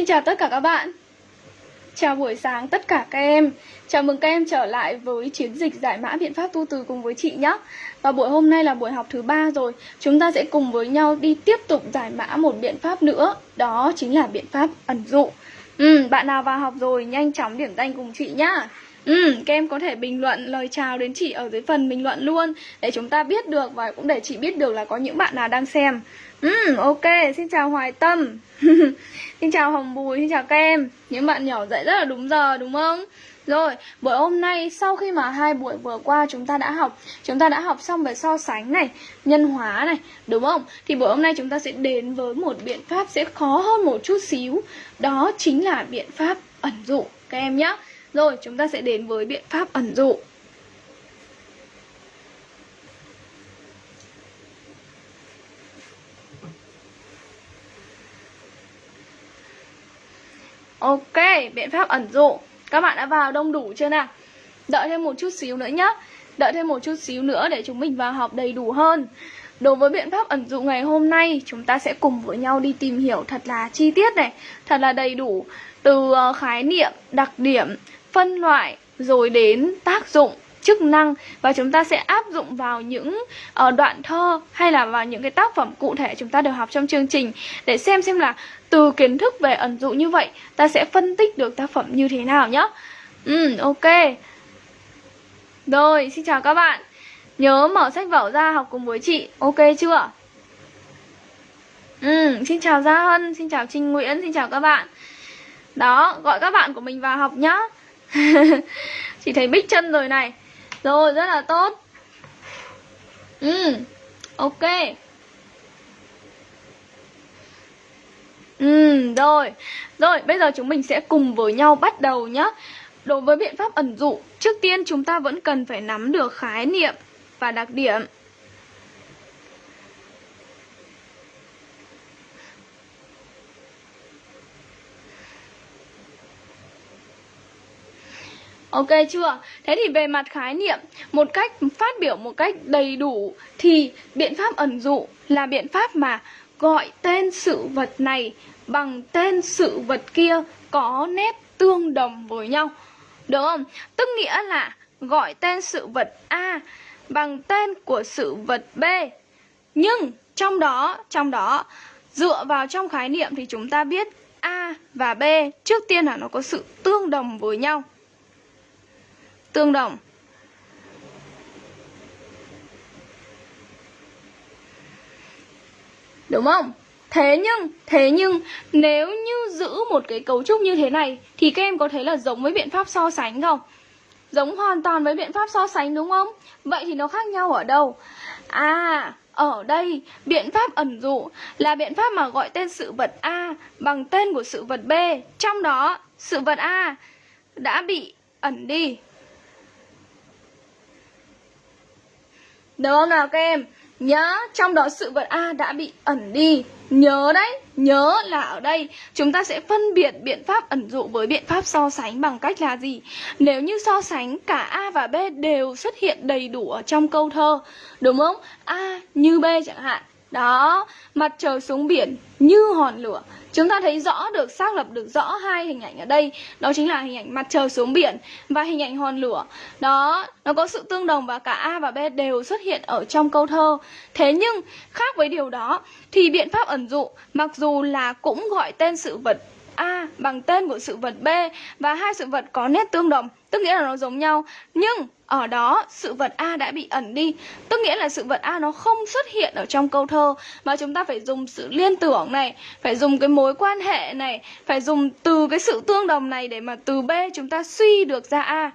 Xin chào tất cả các bạn. Chào buổi sáng tất cả các em. Chào mừng các em trở lại với chiến dịch giải mã biện pháp tu từ cùng với chị nhé Và buổi hôm nay là buổi học thứ ba rồi. Chúng ta sẽ cùng với nhau đi tiếp tục giải mã một biện pháp nữa. Đó chính là biện pháp ẩn dụ. Ừ, Bạn nào vào học rồi nhanh chóng điểm danh cùng chị nhá. Ừ, các em có thể bình luận lời chào đến chị ở dưới phần bình luận luôn Để chúng ta biết được và cũng để chị biết được là có những bạn nào đang xem Ừ, ok, xin chào Hoài Tâm Xin chào Hồng Bùi, xin chào các em Những bạn nhỏ dậy rất là đúng giờ đúng không? Rồi, buổi hôm nay sau khi mà hai buổi vừa qua chúng ta đã học Chúng ta đã học xong về so sánh này, nhân hóa này, đúng không? Thì buổi hôm nay chúng ta sẽ đến với một biện pháp sẽ khó hơn một chút xíu Đó chính là biện pháp ẩn dụ các em nhé rồi, chúng ta sẽ đến với biện pháp ẩn dụ. Ok, biện pháp ẩn dụ. Các bạn đã vào đông đủ chưa nào? Đợi thêm một chút xíu nữa nhé Đợi thêm một chút xíu nữa để chúng mình vào học đầy đủ hơn. Đối với biện pháp ẩn dụ ngày hôm nay Chúng ta sẽ cùng với nhau đi tìm hiểu thật là chi tiết này. Thật là đầy đủ Từ ờ, khái niệm, đặc điểm, phân loại Rồi đến tác dụng chức năng và chúng ta sẽ áp dụng vào những uh, đoạn thơ hay là vào những cái tác phẩm cụ thể chúng ta được học trong chương trình để xem xem là từ kiến thức về ẩn dụ như vậy ta sẽ phân tích được tác phẩm như thế nào nhá. Ừ, ok. Rồi, xin chào các bạn. Nhớ mở sách vở ra học cùng với chị, ok chưa? Ừ, xin chào Gia Hân, xin chào Trinh Nguyễn, xin chào các bạn. Đó, gọi các bạn của mình vào học nhá. chị thấy bích chân rồi này. Rồi, rất là tốt. Ừ, ok. Ừ, rồi. Rồi, bây giờ chúng mình sẽ cùng với nhau bắt đầu nhá Đối với biện pháp ẩn dụ, trước tiên chúng ta vẫn cần phải nắm được khái niệm và đặc điểm. Ok chưa? Thế thì về mặt khái niệm, một cách phát biểu một cách đầy đủ thì biện pháp ẩn dụ là biện pháp mà gọi tên sự vật này bằng tên sự vật kia có nét tương đồng với nhau. Được không? Tức nghĩa là gọi tên sự vật A bằng tên của sự vật B. Nhưng trong đó, trong đó dựa vào trong khái niệm thì chúng ta biết A và B trước tiên là nó có sự tương đồng với nhau tương đồng Đúng không? Thế nhưng, thế nhưng nếu như giữ một cái cấu trúc như thế này thì các em có thấy là giống với biện pháp so sánh không? Giống hoàn toàn với biện pháp so sánh đúng không? Vậy thì nó khác nhau ở đâu? À, ở đây biện pháp ẩn dụ là biện pháp mà gọi tên sự vật A bằng tên của sự vật B. Trong đó sự vật A đã bị ẩn đi Được không nào các em? Nhớ, trong đó sự vật A đã bị ẩn đi Nhớ đấy, nhớ là ở đây chúng ta sẽ phân biệt biện pháp ẩn dụ với biện pháp so sánh bằng cách là gì? Nếu như so sánh cả A và B đều xuất hiện đầy đủ ở trong câu thơ Đúng không? A như B chẳng hạn đó, mặt trời xuống biển như hòn lửa. Chúng ta thấy rõ được, xác lập được rõ hai hình ảnh ở đây. Đó chính là hình ảnh mặt trời xuống biển và hình ảnh hòn lửa. Đó, nó có sự tương đồng và cả A và B đều xuất hiện ở trong câu thơ. Thế nhưng, khác với điều đó Thì biện pháp ẩn dụ, mặc dù là cũng gọi tên sự vật A bằng tên của sự vật B Và hai sự vật có nét tương đồng, Tức nghĩa là nó giống nhau. Nhưng ở đó, sự vật A đã bị ẩn đi, Tức nghĩa là sự vật A nó không xuất hiện ở trong câu thơ. Mà chúng ta phải dùng sự liên tưởng này, Phải dùng cái mối quan hệ này, Phải dùng từ cái sự tương đồng này Để mà từ B chúng ta suy được ra A.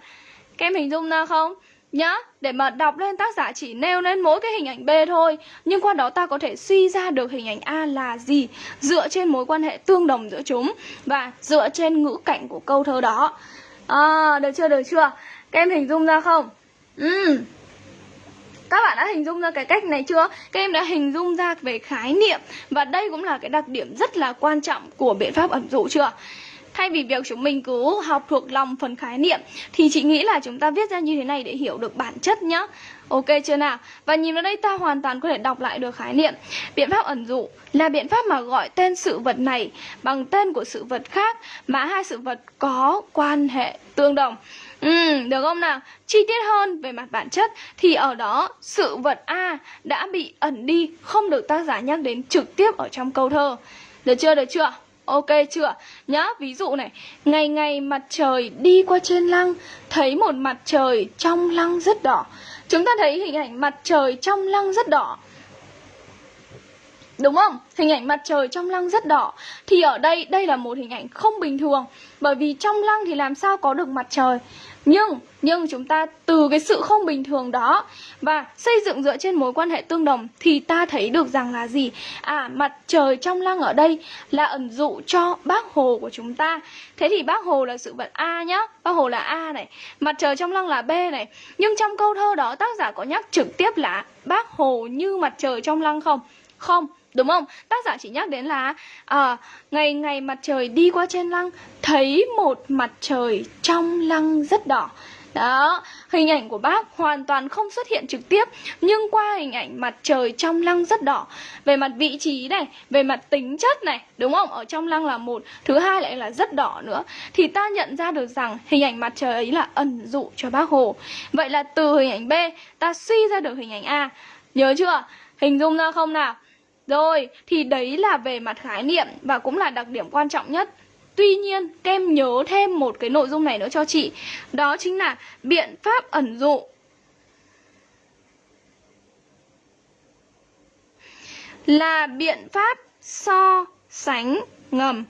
Các em hình dung ra không? Nhá, để mà đọc lên tác giả chỉ nêu lên mỗi cái hình ảnh B thôi Nhưng qua đó ta có thể suy ra được hình ảnh A là gì Dựa trên mối quan hệ tương đồng giữa chúng Và dựa trên ngữ cảnh của câu thơ đó À, được chưa, được chưa? Các em hình dung ra không? Ừ. Các bạn đã hình dung ra cái cách này chưa? Các em đã hình dung ra về khái niệm Và đây cũng là cái đặc điểm rất là quan trọng của biện pháp ẩn dụ chưa? Thay vì việc chúng mình cứ học thuộc lòng phần khái niệm Thì chị nghĩ là chúng ta viết ra như thế này để hiểu được bản chất nhá Ok chưa nào? Và nhìn vào đây ta hoàn toàn có thể đọc lại được khái niệm Biện pháp ẩn dụ là biện pháp mà gọi tên sự vật này bằng tên của sự vật khác Mà hai sự vật có quan hệ tương đồng Ừ, được không nào? Chi tiết hơn về mặt bản chất thì ở đó sự vật A đã bị ẩn đi, không được tác giả nhắc đến trực tiếp ở trong câu thơ. Được chưa? Được chưa? Ok chưa? Nhá, ví dụ này Ngày ngày mặt trời đi qua trên lăng Thấy một mặt trời trong lăng rất đỏ Chúng ta thấy hình ảnh mặt trời trong lăng rất đỏ Đúng không? Hình ảnh mặt trời trong lăng rất đỏ. Thì ở đây, đây là một hình ảnh không bình thường. Bởi vì trong lăng thì làm sao có được mặt trời? Nhưng, nhưng chúng ta từ cái sự không bình thường đó Và xây dựng dựa trên mối quan hệ tương đồng Thì ta thấy được rằng là gì? À, mặt trời trong lăng ở đây là ẩn dụ cho bác Hồ của chúng ta. Thế thì bác Hồ là sự vật A nhá. Bác Hồ là A này. Mặt trời trong lăng là B này. Nhưng trong câu thơ đó tác giả có nhắc trực tiếp là Bác Hồ như mặt trời trong lăng không? Không. Đúng không? Tác giả chỉ nhắc đến là à, Ngày ngày mặt trời đi qua trên lăng Thấy một mặt trời trong lăng rất đỏ đó, hình ảnh của bác hoàn toàn không xuất hiện trực tiếp Nhưng qua hình ảnh mặt trời trong lăng rất đỏ Về mặt vị trí này, về mặt tính chất này Đúng không? Ở trong lăng là một Thứ hai lại là rất đỏ nữa Thì ta nhận ra được rằng hình ảnh mặt trời ấy là ẩn dụ cho bác Hồ Vậy là từ hình ảnh B ta suy ra được hình ảnh A Nhớ chưa? Hình dung ra không nào? Rồi, thì đấy là về mặt khái niệm và cũng là đặc điểm quan trọng nhất. Tuy nhiên, kem nhớ thêm một cái nội dung này nữa cho chị. Đó chính là biện pháp ẩn dụ. Là biện pháp so sánh ngầm.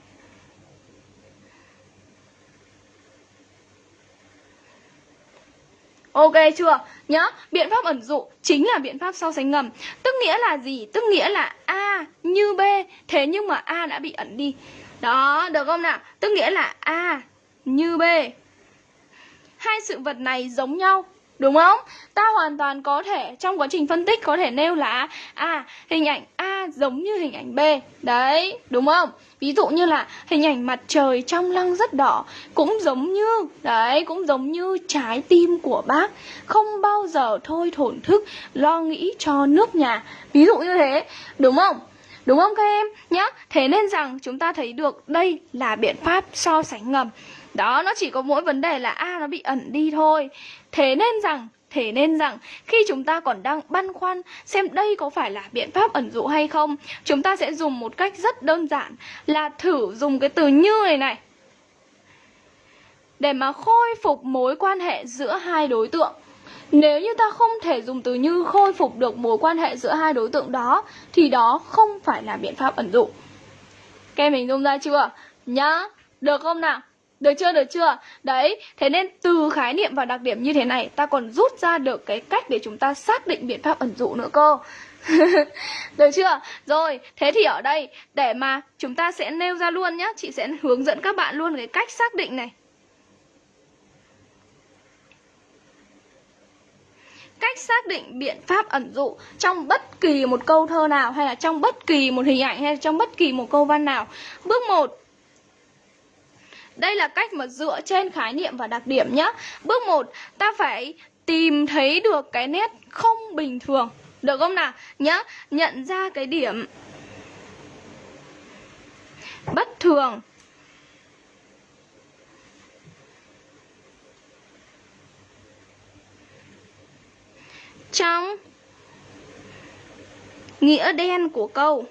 Ok chưa? Nhá, biện pháp ẩn dụ chính là biện pháp so sánh ngầm Tức nghĩa là gì? Tức nghĩa là A như B Thế nhưng mà A đã bị ẩn đi Đó, được không nào? Tức nghĩa là A như B Hai sự vật này giống nhau Đúng không? Ta hoàn toàn có thể trong quá trình phân tích có thể nêu là À, hình ảnh A giống như hình ảnh B Đấy, đúng không? Ví dụ như là hình ảnh mặt trời trong lăng rất đỏ Cũng giống như, đấy, cũng giống như trái tim của bác Không bao giờ thôi thổn thức lo nghĩ cho nước nhà Ví dụ như thế, đúng không? Đúng không các em? Nhá, thế nên rằng chúng ta thấy được đây là biện pháp so sánh ngầm. Đó, nó chỉ có mỗi vấn đề là A nó bị ẩn đi thôi. Thế nên rằng Thế nên rằng khi chúng ta còn đang băn khoăn xem đây có phải là biện pháp ẩn dụ hay không Chúng ta sẽ dùng một cách rất đơn giản là thử dùng cái từ như này này. Để mà khôi phục mối quan hệ giữa hai đối tượng. Nếu như ta không thể dùng từ như khôi phục được mối quan hệ giữa hai đối tượng đó Thì đó không phải là biện pháp ẩn dụ Các em mình dùng ra chưa? Nhá, được không nào? Được chưa, được chưa? Đấy, thế nên từ khái niệm và đặc điểm như thế này Ta còn rút ra được cái cách để chúng ta xác định biện pháp ẩn dụ nữa cơ Được chưa? Rồi, thế thì ở đây để mà chúng ta sẽ nêu ra luôn nhá Chị sẽ hướng dẫn các bạn luôn cái cách xác định này Cách xác định biện pháp ẩn dụ trong bất kỳ một câu thơ nào Hay là trong bất kỳ một hình ảnh hay là trong bất kỳ một câu văn nào Bước 1 đây là cách mà dựa trên khái niệm và đặc điểm nhé. Bước 1, ta phải tìm thấy được cái nét không bình thường. Được không nào? Nhá, nhận ra cái điểm bất thường. Trong nghĩa đen của câu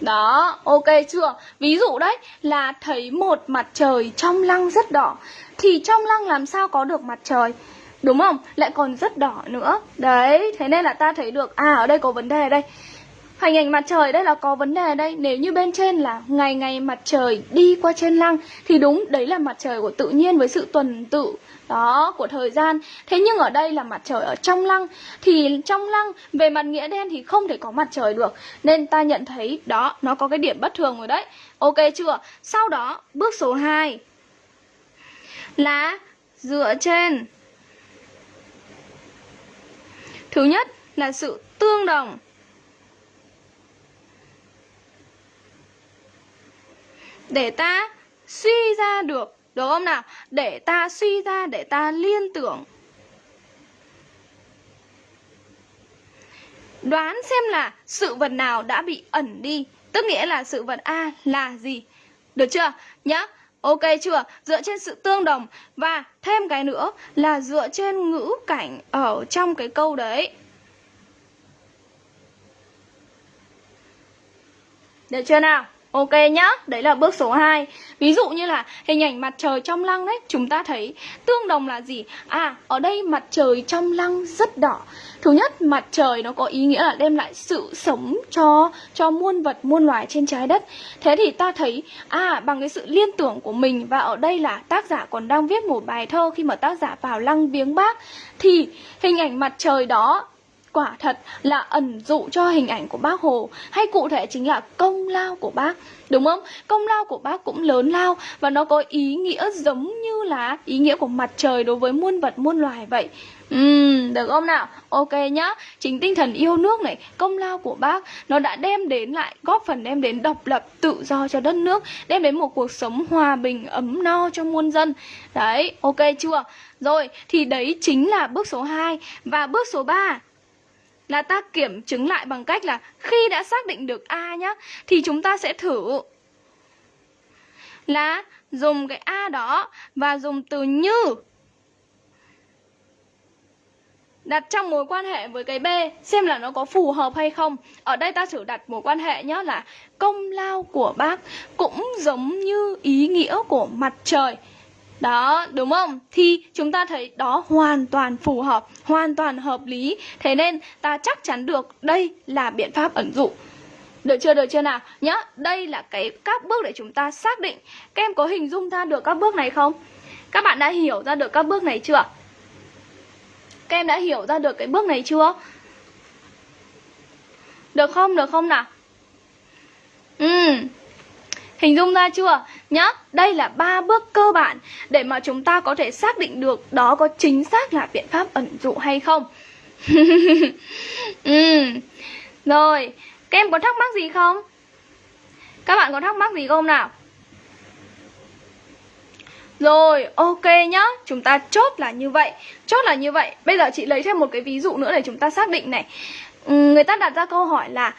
Đó, ok chưa? Ví dụ đấy là thấy một mặt trời trong lăng rất đỏ Thì trong lăng làm sao có được mặt trời Đúng không? Lại còn rất đỏ nữa Đấy, thế nên là ta thấy được À ở đây có vấn đề đây Hình ảnh mặt trời, đây là có vấn đề đây. Nếu như bên trên là ngày ngày mặt trời đi qua trên lăng, Thì đúng, đấy là mặt trời của tự nhiên với sự tuần tự, đó, của thời gian. Thế nhưng ở đây là mặt trời ở trong lăng, thì trong lăng, về mặt nghĩa đen thì không thể có mặt trời được. Nên ta nhận thấy đó, nó có cái điểm bất thường rồi đấy. Ok chưa? Sau đó, bước số 2 là dựa trên. Thứ nhất là sự tương đồng. Để ta suy ra được Được không nào? Để ta suy ra, để ta liên tưởng Đoán xem là sự vật nào đã bị ẩn đi Tức nghĩa là sự vật A là gì Được chưa? Nhá Ok chưa? Dựa trên sự tương đồng Và thêm cái nữa là dựa trên ngữ cảnh ở trong cái câu đấy Được chưa nào? Ok nhá, đấy là bước số 2 Ví dụ như là hình ảnh mặt trời trong lăng đấy Chúng ta thấy tương đồng là gì? À, ở đây mặt trời trong lăng rất đỏ. Thứ nhất, mặt trời nó có ý nghĩa là đem lại sự sống cho cho muôn vật, muôn loài trên trái đất. Thế thì ta thấy, à, bằng cái sự liên tưởng của mình Và ở đây là tác giả còn đang viết một bài thơ Khi mà tác giả vào lăng viếng bác Thì hình ảnh mặt trời đó quả thật là ẩn dụ cho hình ảnh của bác Hồ hay cụ thể chính là công lao của bác đúng không? Công lao của bác cũng lớn lao và nó có ý nghĩa giống như là ý nghĩa của mặt trời đối với muôn vật muôn loài vậy. Ừm, được không nào? Ok nhá. Chính tinh thần yêu nước này, công lao của bác Nó đã đem đến lại, góp phần đem đến độc lập, tự do cho đất nước Đem đến một cuộc sống hòa bình, ấm no cho muôn dân. Đấy, ok chưa? Rồi, thì đấy chính là bước số 2 Và bước số 3 là ta kiểm chứng lại bằng cách là khi đã xác định được A nhá, thì chúng ta sẽ thử là dùng cái A đó và dùng từ như đặt trong mối quan hệ với cái B, xem là nó có phù hợp hay không. Ở đây ta thử đặt mối quan hệ nhá, là công lao của bác cũng giống như ý nghĩa của mặt trời. Đó, đúng không? Thì chúng ta thấy đó hoàn toàn phù hợp, hoàn toàn hợp lý. Thế nên ta chắc chắn được đây là biện pháp ẩn dụ. Được chưa, được chưa nào? Nhá, đây là cái các bước để chúng ta xác định. Các em có hình dung ra được các bước này không? Các bạn đã hiểu ra được các bước này chưa? Các em đã hiểu ra được cái bước này chưa? Được không? Được không nào? ừm Hình dung ra chưa? Nhá, đây là ba bước cơ bản để mà chúng ta có thể xác định được đó có chính xác là biện pháp ẩn dụ hay không. ừ. Rồi, các em có thắc mắc gì không? Các bạn có thắc mắc gì không nào? Rồi, ok nhá Chúng ta chốt là như vậy Chốt là như vậy Bây giờ chị lấy thêm một cái ví dụ nữa để chúng ta xác định này ừ, Người ta đặt ra câu hỏi là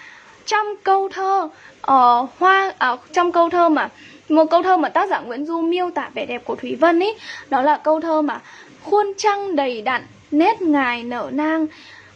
trong câu thơ uh, hoa uh, trong câu thơ mà một câu thơ mà tác giả Nguyễn Du miêu tả vẻ đẹp của Thúy Vân ấy đó là câu thơ mà khuôn trăng đầy đặn nét ngài nở nang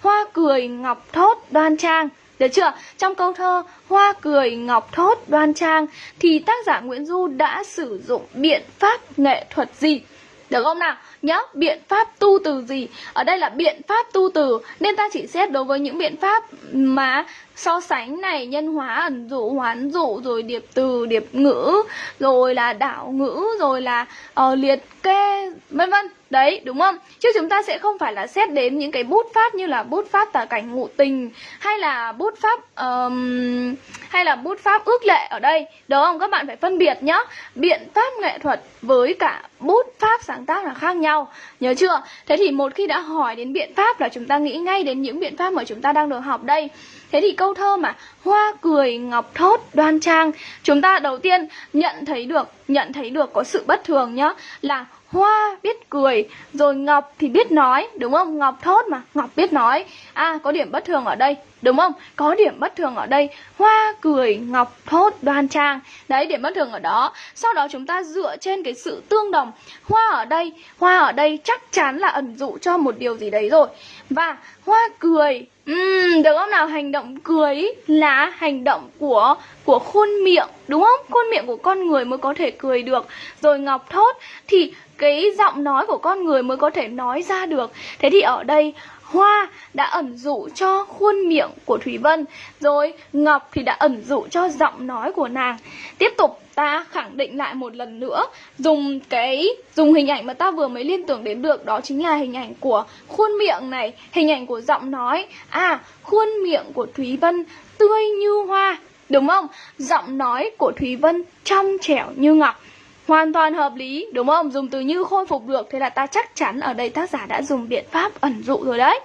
hoa cười ngọc thốt đoan trang được chưa? Trong câu thơ Hoa cười ngọc thốt đoan trang thì tác giả Nguyễn Du đã sử dụng biện pháp nghệ thuật gì? Được không nào? nhớ biện pháp tu từ gì? Ở đây là biện pháp tu từ Nên ta chỉ xét đối với những biện pháp mà so sánh này Nhân hóa, ẩn dụ, hoán dụ Rồi điệp từ, điệp ngữ Rồi là đảo ngữ Rồi là uh, liệt kê vân vân Đấy, đúng không? Chứ chúng ta sẽ không phải là xét đến những cái bút pháp như là bút pháp tả cảnh ngụ tình hay là bút pháp um, hay là bút pháp ước lệ ở đây. Đúng không? Các bạn phải phân biệt nhá. Biện pháp nghệ thuật với cả bút pháp sáng tác là khác nhau. Nhớ chưa? Thế thì một khi đã hỏi đến biện pháp là chúng ta nghĩ ngay đến những biện pháp mà chúng ta đang được học đây. Thế thì câu thơ mà hoa cười ngọc thốt đoan trang Chúng ta đầu tiên nhận thấy được Nhận thấy được có sự bất thường nhá Là Hoa biết cười, rồi Ngọc thì biết nói, đúng không? Ngọc thốt mà, Ngọc biết nói. À, có điểm bất thường ở đây, đúng không? Có điểm bất thường ở đây. Hoa cười, Ngọc thốt, đoan trang. Đấy, điểm bất thường ở đó. Sau đó chúng ta dựa trên cái sự tương đồng. Hoa ở đây, hoa ở đây chắc chắn là ẩn dụ cho một điều gì đấy rồi. Và hoa cười, Uhm, được không nào hành động cười là hành động của của khuôn miệng đúng không khuôn miệng của con người mới có thể cười được rồi ngọc thốt thì cái giọng nói của con người mới có thể nói ra được thế thì ở đây Hoa đã ẩn dụ cho khuôn miệng của Thủy Vân, Rồi Ngọc thì đã ẩn dụ cho giọng nói của nàng. Tiếp tục, ta khẳng định lại một lần nữa, Dùng cái, dùng hình ảnh mà ta vừa mới liên tưởng đến được, Đó chính là hình ảnh của khuôn miệng này, Hình ảnh của giọng nói. À khuôn miệng của Thúy Vân tươi như hoa, Đúng không? Giọng nói của Thúy Vân trong trẻo như ngọc. Hoàn toàn hợp lý, đúng không? Dùng từ như khôi phục được Thế là ta chắc chắn ở đây tác giả đã dùng biện pháp ẩn dụ rồi đấy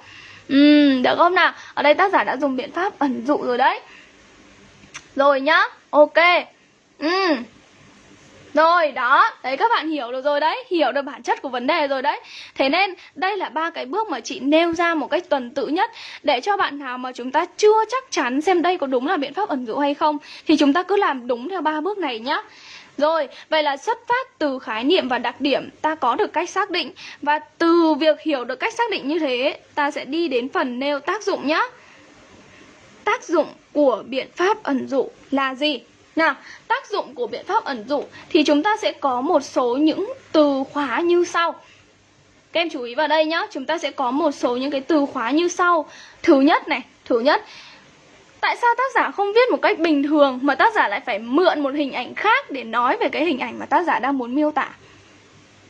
Ừ, được không nào? Ở đây tác giả đã dùng biện pháp ẩn dụ rồi đấy. Rồi nhá. Ok. Ừ. Rồi đó, đấy các bạn hiểu được rồi đấy, hiểu được bản chất của vấn đề rồi đấy. Thế nên đây là ba cái bước mà chị nêu ra một cách tuần tự nhất để cho bạn nào mà chúng ta chưa chắc chắn xem đây có đúng là biện pháp ẩn dụ hay không thì chúng ta cứ làm đúng theo ba bước này nhá. Rồi, vậy là xuất phát từ khái niệm và đặc điểm ta có được cách xác định. Và từ việc hiểu được cách xác định như thế Ta sẽ đi đến phần nêu tác dụng nhé Tác dụng của biện pháp ẩn dụ là gì? Nào, tác dụng của biện pháp ẩn dụ Thì chúng ta sẽ có một số những từ khóa như sau. Các em chú ý vào đây nhé Chúng ta sẽ có một số những cái từ khóa như sau. Thứ nhất này, thứ nhất Tại sao tác giả không viết một cách bình thường mà tác giả lại phải mượn một hình ảnh khác để nói về cái hình ảnh mà tác giả đang muốn miêu tả?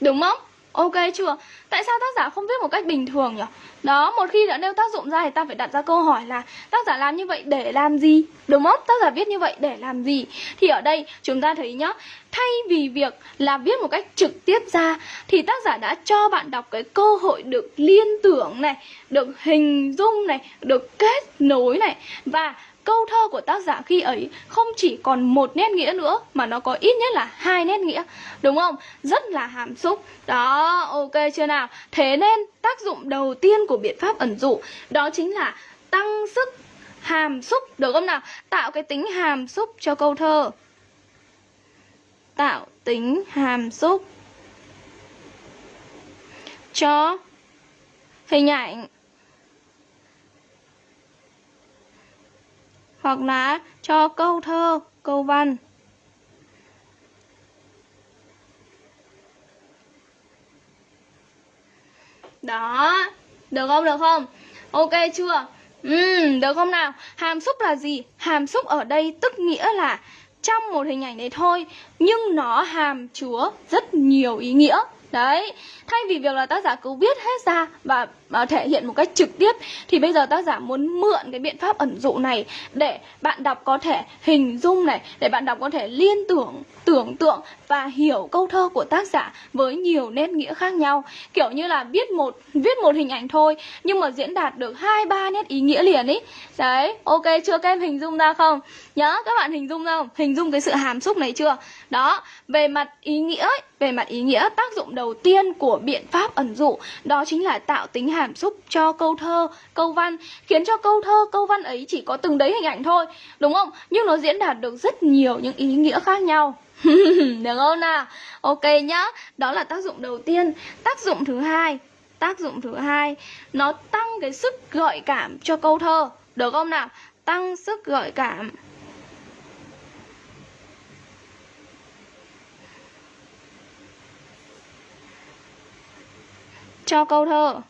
Đúng không? Ok chưa? Tại sao tác giả không viết một cách bình thường nhỉ? Đó, một khi đã nêu tác dụng ra thì ta phải đặt ra câu hỏi là tác giả làm như vậy để làm gì? Đúng không? Tác giả viết như vậy để làm gì? Thì ở đây chúng ta thấy nhá, thay vì việc là viết một cách trực tiếp ra thì tác giả đã cho bạn đọc cái cơ hội được liên tưởng này, được hình dung này, được kết nối này và câu thơ của tác giả khi ấy không chỉ còn một nét nghĩa nữa, mà nó có ít nhất là hai nét nghĩa, đúng không? Rất là hàm xúc. Đó, ok chưa nào? Thế nên tác dụng đầu tiên của biện pháp ẩn dụ đó chính là tăng sức hàm xúc, được không nào? Tạo cái tính hàm xúc cho câu thơ. Tạo tính hàm xúc cho hình ảnh. Hoặc là cho câu thơ, câu văn. Đó, được không, được không? Ok chưa? Ừ, được không nào? Hàm xúc là gì? Hàm xúc ở đây tức nghĩa là trong một hình ảnh đấy thôi Nhưng nó hàm chứa rất nhiều ý nghĩa Đấy, thay vì việc là tác giả cứ viết hết ra và uh, thể hiện một cách trực tiếp thì bây giờ tác giả muốn mượn cái biện pháp ẩn dụ này để bạn đọc có thể hình dung này, để bạn đọc có thể liên tưởng, tưởng tượng và hiểu câu thơ của tác giả với nhiều nét nghĩa khác nhau. Kiểu như là viết một viết một hình ảnh thôi nhưng mà diễn đạt được hai ba nét ý nghĩa liền ý. Đấy, ok chưa các em hình dung ra không? Nhớ các bạn hình dung ra không? Hình dung cái sự hàm xúc này chưa? Đó, về mặt ý nghĩa ấy, về mặt ý nghĩa tác dụng đầu đầu tiên của biện pháp ẩn dụ đó chính là tạo tính hàm xúc cho câu thơ, câu văn khiến cho câu thơ, câu văn ấy chỉ có từng đấy hình ảnh thôi, đúng không? Nhưng nó diễn đạt được rất nhiều những ý nghĩa khác nhau. được không nào? Ok nhá. Đó là tác dụng đầu tiên. Tác dụng thứ hai, tác dụng thứ hai nó tăng cái sức gợi cảm cho câu thơ, được không nào? Tăng sức gợi cảm. Cho câu thơ.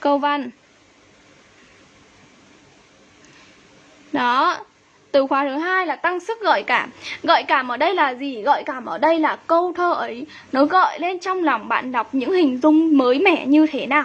Câu văn. Đó, từ khóa thứ hai là tăng sức gợi cảm. Gợi cảm ở đây là gì? Gợi cảm ở đây là câu thơ ấy, nó gợi lên trong lòng bạn đọc những hình dung mới mẻ như thế nào?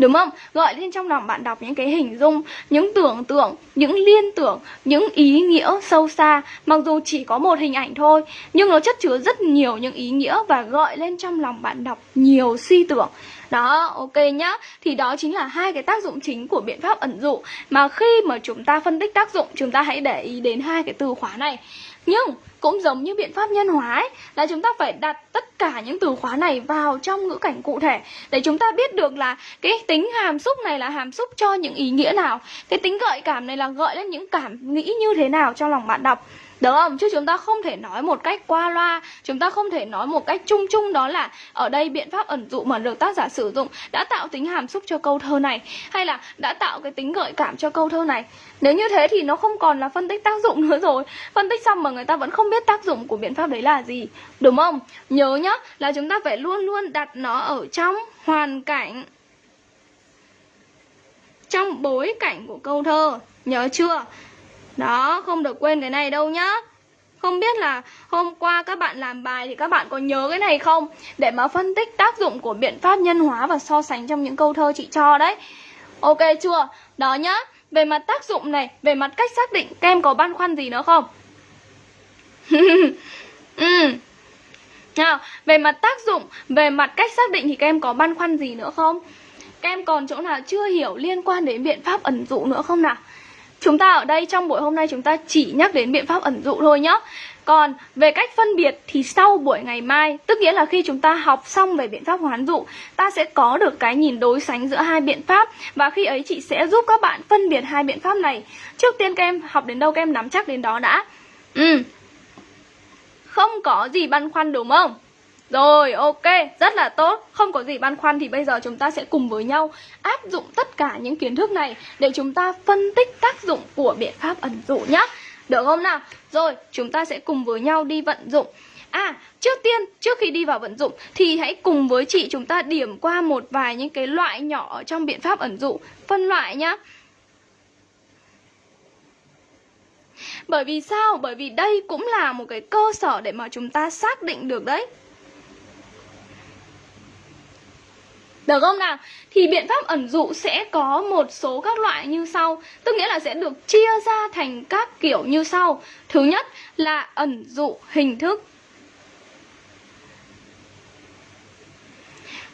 Đúng không? Gọi lên trong lòng bạn đọc những cái hình dung, những tưởng tượng, những liên tưởng, những ý nghĩa sâu xa. Mặc dù chỉ có một hình ảnh thôi Nhưng nó chất chứa rất nhiều những ý nghĩa và gọi lên trong lòng bạn đọc nhiều suy tưởng. Đó, ok nhá. Thì đó chính là hai cái tác dụng chính của biện pháp ẩn dụ. Mà khi mà chúng ta phân tích tác dụng Chúng ta hãy để ý đến hai cái từ khóa này. Nhưng cũng giống như biện pháp nhân hóa ấy, là chúng ta phải đặt tất cả những từ khóa này vào trong ngữ cảnh cụ thể để chúng ta biết được là cái tính hàm xúc này là hàm xúc cho những ý nghĩa nào cái tính gợi cảm này là gợi lên những cảm nghĩ như thế nào trong lòng bạn đọc. Được không? Chứ chúng ta không thể nói một cách qua loa Chúng ta không thể nói một cách chung chung đó là Ở đây biện pháp ẩn dụ mà được tác giả sử dụng Đã tạo tính hàm xúc cho câu thơ này Hay là đã tạo cái tính gợi cảm cho câu thơ này. Nếu như thế thì nó không còn là phân tích tác dụng nữa rồi. Phân tích xong mà người ta vẫn không biết tác dụng của biện pháp đấy là gì Đúng không? Nhớ nhá là chúng ta phải luôn luôn đặt nó ở trong hoàn cảnh Trong bối cảnh của câu thơ Nhớ chưa? Đó, không được quên cái này đâu nhá Không biết là hôm qua các bạn làm bài thì các bạn có nhớ cái này không? Để mà phân tích tác dụng của biện pháp nhân hóa và so sánh trong những câu thơ chị cho đấy Ok chưa? Đó nhá Về mặt tác dụng này, về mặt cách xác định Các em có băn khoăn gì nữa không? ừ. nào, về mặt tác dụng, về mặt cách xác định thì các em có băn khoăn gì nữa không? Các em còn chỗ nào chưa hiểu liên quan đến biện pháp ẩn dụ nữa không nào? Chúng ta ở đây trong buổi hôm nay chúng ta chỉ nhắc đến biện pháp ẩn dụ thôi nhé còn về cách phân biệt thì sau buổi ngày mai, Tức nghĩa là khi chúng ta học xong về biện pháp hoán dụ, Ta sẽ có được cái nhìn đối sánh giữa hai biện pháp. Và khi ấy chị sẽ giúp các bạn phân biệt hai biện pháp này. Trước tiên các em học đến đâu, các em nắm chắc đến đó đã. Ừ. Không có gì băn khoăn đúng không? Rồi, ok, rất là tốt Không có gì băn khoăn thì bây giờ chúng ta sẽ cùng với nhau áp dụng tất cả những kiến thức này Để chúng ta phân tích tác dụng của biện pháp ẩn dụ nhé được không nào? Rồi, chúng ta sẽ cùng với nhau đi vận dụng À, trước tiên, trước khi đi vào vận dụng Thì hãy cùng với chị chúng ta điểm qua một vài những cái loại nhỏ trong biện pháp ẩn dụ Phân loại nhá Bởi vì sao? Bởi vì đây cũng là một cái cơ sở để mà chúng ta xác định được đấy Được không nào? Thì biện pháp ẩn dụ sẽ có một số các loại như sau Tức nghĩa là sẽ được chia ra thành các kiểu như sau Thứ nhất là ẩn dụ hình thức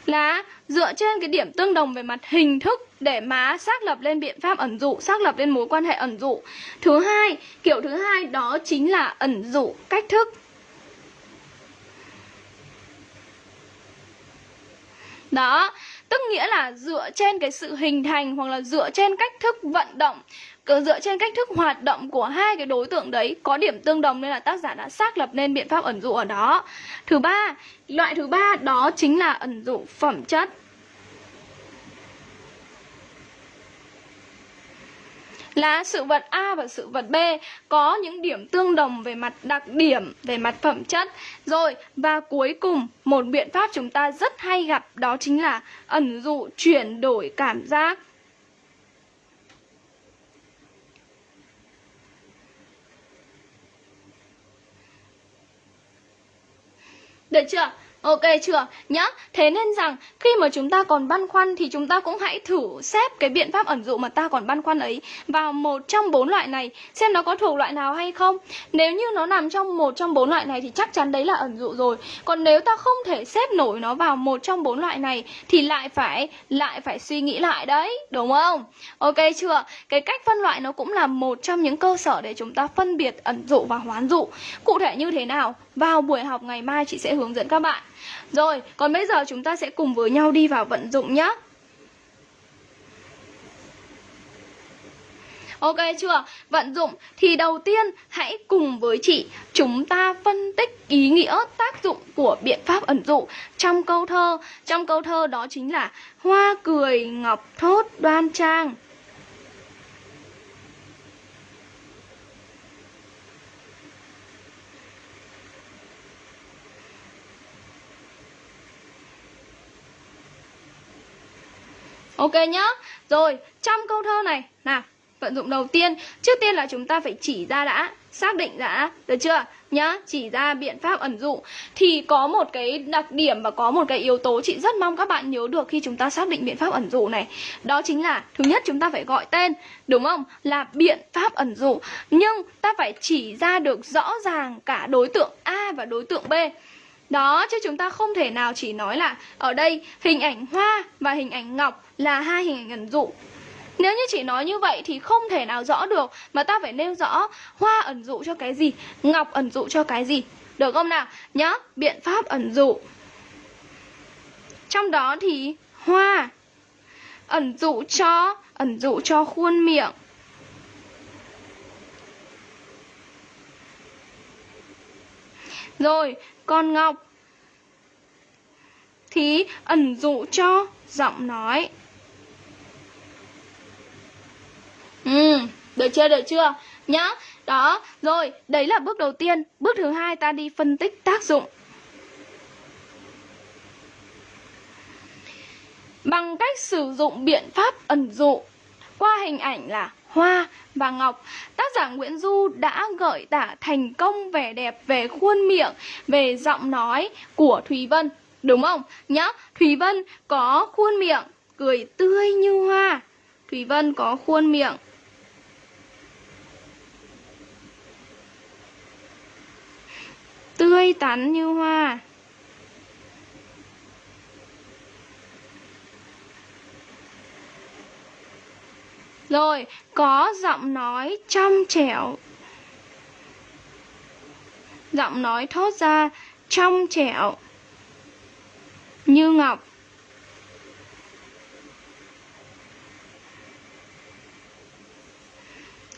Là dựa trên cái điểm tương đồng về mặt hình thức để mà xác lập lên biện pháp ẩn dụ, xác lập lên mối quan hệ ẩn dụ. Thứ hai, kiểu thứ hai đó chính là ẩn dụ cách thức. Đó, tức nghĩa là dựa trên cái sự hình thành hoặc là dựa trên cách thức vận động dựa trên cách thức hoạt động của hai cái đối tượng đấy có điểm tương đồng nên là tác giả đã xác lập nên biện pháp ẩn dụ ở đó. Thứ ba, loại thứ ba đó chính là ẩn dụ phẩm chất. Là sự vật A và sự vật B có những điểm tương đồng về mặt đặc điểm, về mặt phẩm chất. Rồi, và cuối cùng, một biện pháp chúng ta rất hay gặp đó chính là ẩn dụ chuyển đổi cảm giác. Được chưa? Ok chưa? Nhá. Thế nên rằng khi mà chúng ta còn băn khoăn thì chúng ta cũng hãy thử xếp cái biện pháp ẩn dụ mà ta còn băn khoăn ấy vào một trong bốn loại này xem nó có thuộc loại nào hay không. Nếu như nó nằm trong một trong bốn loại này thì chắc chắn đấy là ẩn dụ rồi. Còn nếu ta không thể xếp nổi nó vào một trong bốn loại này thì lại phải lại phải suy nghĩ lại đấy, đúng không? Ok chưa? Cái cách phân loại nó cũng là một trong những cơ sở để chúng ta phân biệt ẩn dụ và hoán dụ. Cụ thể như thế nào? Vào buổi học ngày mai chị sẽ hướng dẫn các bạn. Rồi, còn bây giờ chúng ta sẽ cùng với nhau đi vào vận dụng nhé. Ok chưa? Vận dụng thì đầu tiên hãy cùng với chị chúng ta phân tích ý nghĩa tác dụng của biện pháp ẩn dụ trong câu thơ. Trong câu thơ đó chính là Hoa cười ngọc thốt đoan trang. Ok nhá. Rồi trong câu thơ này Nào vận dụng đầu tiên. Trước tiên là chúng ta phải chỉ ra đã Xác định đã. Được chưa? Nhá Chỉ ra biện pháp ẩn dụ. Thì có một cái đặc điểm và có một cái yếu tố Chị rất mong các bạn nhớ được khi chúng ta xác định biện pháp ẩn dụ này. Đó chính là Thứ nhất chúng ta phải gọi tên Đúng không? Là biện pháp ẩn dụ. Nhưng ta phải chỉ ra được rõ ràng cả đối tượng A và đối tượng B. Đó, chứ chúng ta không thể nào chỉ nói là ở đây hình ảnh hoa và hình ảnh ngọc là hai hình ảnh ẩn dụ. Nếu như chỉ nói như vậy thì không thể nào rõ được Mà ta phải nêu rõ hoa ẩn dụ cho cái gì, Ngọc ẩn dụ cho cái gì Được không nào Nhá Biện pháp ẩn dụ Trong đó thì hoa Ẩn dụ cho, Ẩn dụ cho khuôn miệng Rồi còn Ngọc thì ẩn dụ cho giọng nói. Ừ, được chưa, được chưa? Nhá, đó, rồi, đấy là bước đầu tiên. Bước thứ hai ta đi phân tích tác dụng. Bằng cách sử dụng biện pháp ẩn dụ qua hình ảnh là hoa và ngọc tác giả nguyễn du đã gợi tả thành công vẻ đẹp về khuôn miệng về giọng nói của thùy vân đúng không nhá thùy vân có khuôn miệng cười tươi như hoa thùy vân có khuôn miệng tươi tắn như hoa. Rồi, có giọng nói trong trẻo. Giọng nói thốt ra trong trẻo. Như ngọc.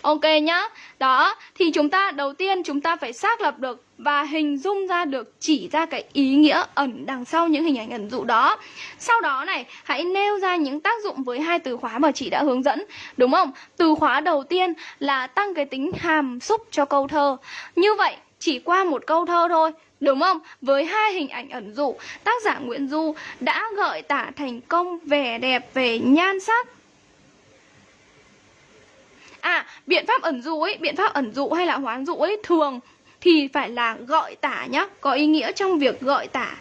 Ok nhá. Đó, thì chúng ta, đầu tiên chúng ta phải xác lập được và hình dung ra được chỉ ra cái ý nghĩa ẩn đằng sau những hình ảnh ẩn dụ đó. Sau đó này, hãy nêu ra những tác dụng với hai từ khóa mà chị đã hướng dẫn, đúng không? Từ khóa đầu tiên là tăng cái tính hàm xúc cho câu thơ. Như vậy, chỉ qua một câu thơ thôi Đúng không? Với hai hình ảnh ẩn dụ, tác giả Nguyễn Du đã gợi tả thành công vẻ đẹp về nhan sắc, À, biện pháp ẩn dụ ấy, biện pháp ẩn dụ hay là hoán dụ ấy thường thì phải là gọi tả nhá, có ý nghĩa trong việc gọi tả.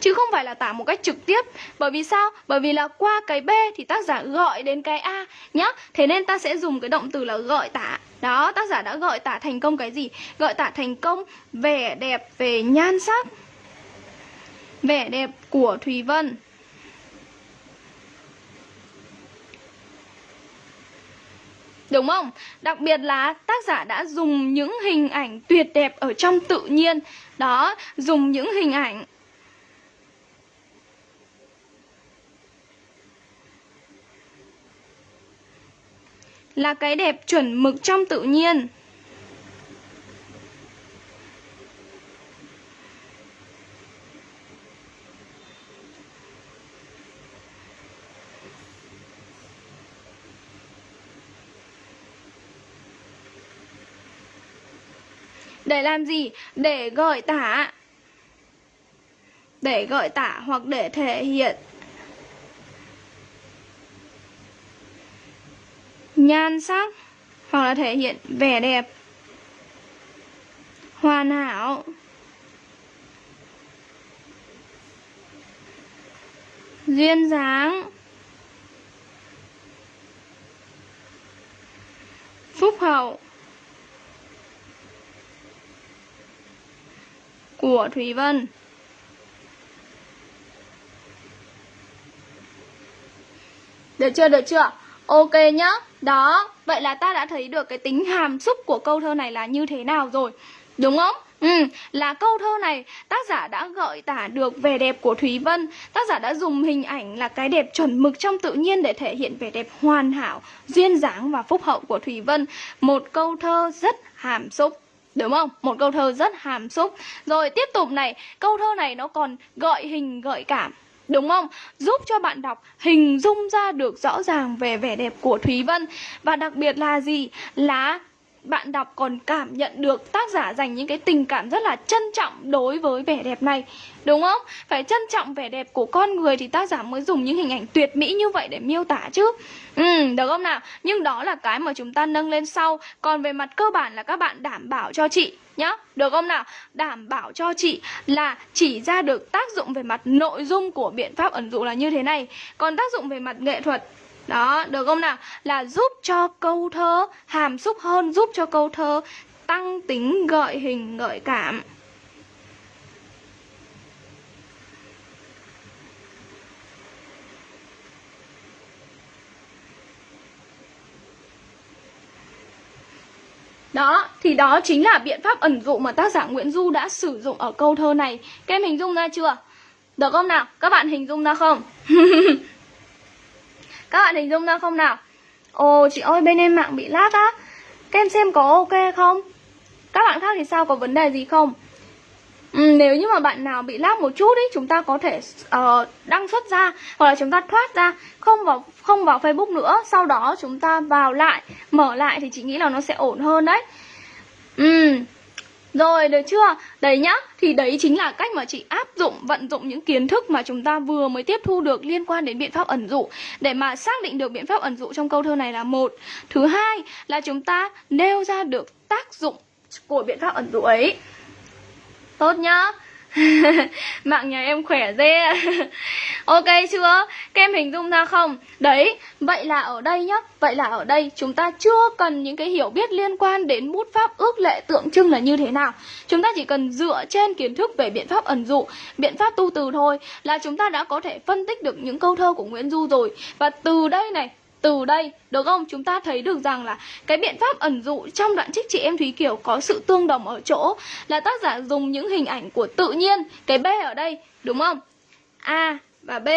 Chứ không phải là tả một cách trực tiếp. Bởi vì sao? Bởi vì là qua cái b thì tác giả gọi đến cái a nhá. Thế nên ta sẽ dùng cái động từ là gọi tả. Đó tác giả đã gọi tả thành công cái gì? Gọi tả thành công vẻ đẹp về nhan sắc vẻ đẹp của thùy vân. Đúng không? Đặc biệt là tác giả đã dùng những hình ảnh tuyệt đẹp ở trong tự nhiên Đó, dùng những hình ảnh Là cái đẹp chuẩn mực trong tự nhiên Để làm gì? Để gợi tả. Để gợi tả hoặc để thể hiện. Nhan sắc Hoặc là thể hiện vẻ đẹp. Hoàn hảo. Duyên dáng. Phúc hậu. Của Thúy Vân. Được chưa, được chưa? Ok nhá. Đó, vậy là ta đã thấy được cái tính hàm xúc của câu thơ này là như thế nào rồi. Đúng không? Ừ, là câu thơ này tác giả đã gợi tả được vẻ đẹp của Thúy Vân Tác giả đã dùng hình ảnh là cái đẹp chuẩn mực trong tự nhiên để thể hiện vẻ đẹp hoàn hảo, duyên dáng và phúc hậu của Thúy Vân Một câu thơ rất hàm xúc Đúng không? Một câu thơ rất hàm xúc Rồi, tiếp tục này Câu thơ này nó còn gợi hình, gợi cảm Đúng không? Giúp cho bạn đọc, hình dung ra được rõ ràng về vẻ đẹp của Thúy Vân Và đặc biệt là gì? Là bạn đọc còn cảm nhận được tác giả dành những cái tình cảm rất là trân trọng đối với vẻ đẹp này Đúng không? Phải trân trọng vẻ đẹp của con người thì tác giả mới dùng những hình ảnh tuyệt mỹ như vậy để miêu tả chứ Ừ, được không nào? Nhưng đó là cái mà chúng ta nâng lên sau Còn về mặt cơ bản là các bạn đảm bảo cho chị nhá Được không nào? Đảm bảo cho chị là chỉ ra được tác dụng về mặt nội dung của biện pháp ẩn dụ là như thế này Còn tác dụng về mặt nghệ thuật đó, được không nào? Là giúp cho câu thơ hàm xúc hơn, giúp cho câu thơ tăng tính gợi hình, gợi cảm. Đó, thì đó chính là biện pháp ẩn dụ mà tác giả Nguyễn Du đã sử dụng ở câu thơ này Các em hình dung ra chưa? Được không nào? Các bạn hình dung ra không? Các bạn hình dung ra không nào? Ồ chị ơi bên em mạng bị lag á Các em xem có ok không? Các bạn khác thì sao? Có vấn đề gì không? Ừ, nếu như mà bạn nào bị lag một chút ý chúng ta có thể uh, đăng xuất ra hoặc là chúng ta thoát ra không vào không vào Facebook nữa sau đó chúng ta vào lại mở lại thì chị nghĩ là nó sẽ ổn hơn đấy ừ rồi được chưa? Đấy nhá, thì đấy chính là cách mà chị áp dụng, vận dụng những kiến thức mà chúng ta vừa mới tiếp thu được liên quan đến biện pháp ẩn dụ. Để mà xác định được biện pháp ẩn dụ trong câu thơ này là một. Thứ hai là chúng ta nêu ra được tác dụng của biện pháp ẩn dụ ấy. Tốt nhá. Mạng nhà em khỏe dê Ok chưa? Các em hình dung ra không? Đấy, vậy là ở đây nhá Vậy là ở đây chúng ta chưa cần những cái hiểu biết liên quan đến bút pháp ước lệ tượng trưng là như thế nào Chúng ta chỉ cần dựa trên kiến thức về biện pháp ẩn dụ Biện pháp tu từ thôi Là chúng ta đã có thể phân tích được những câu thơ của Nguyễn Du rồi Và từ đây này từ đây, được không? Chúng ta thấy được rằng là cái biện pháp ẩn dụ trong đoạn trích chị em thúy kiều có sự tương đồng ở chỗ là tác giả dùng những hình ảnh của tự nhiên, cái b ở đây, đúng không? A và b.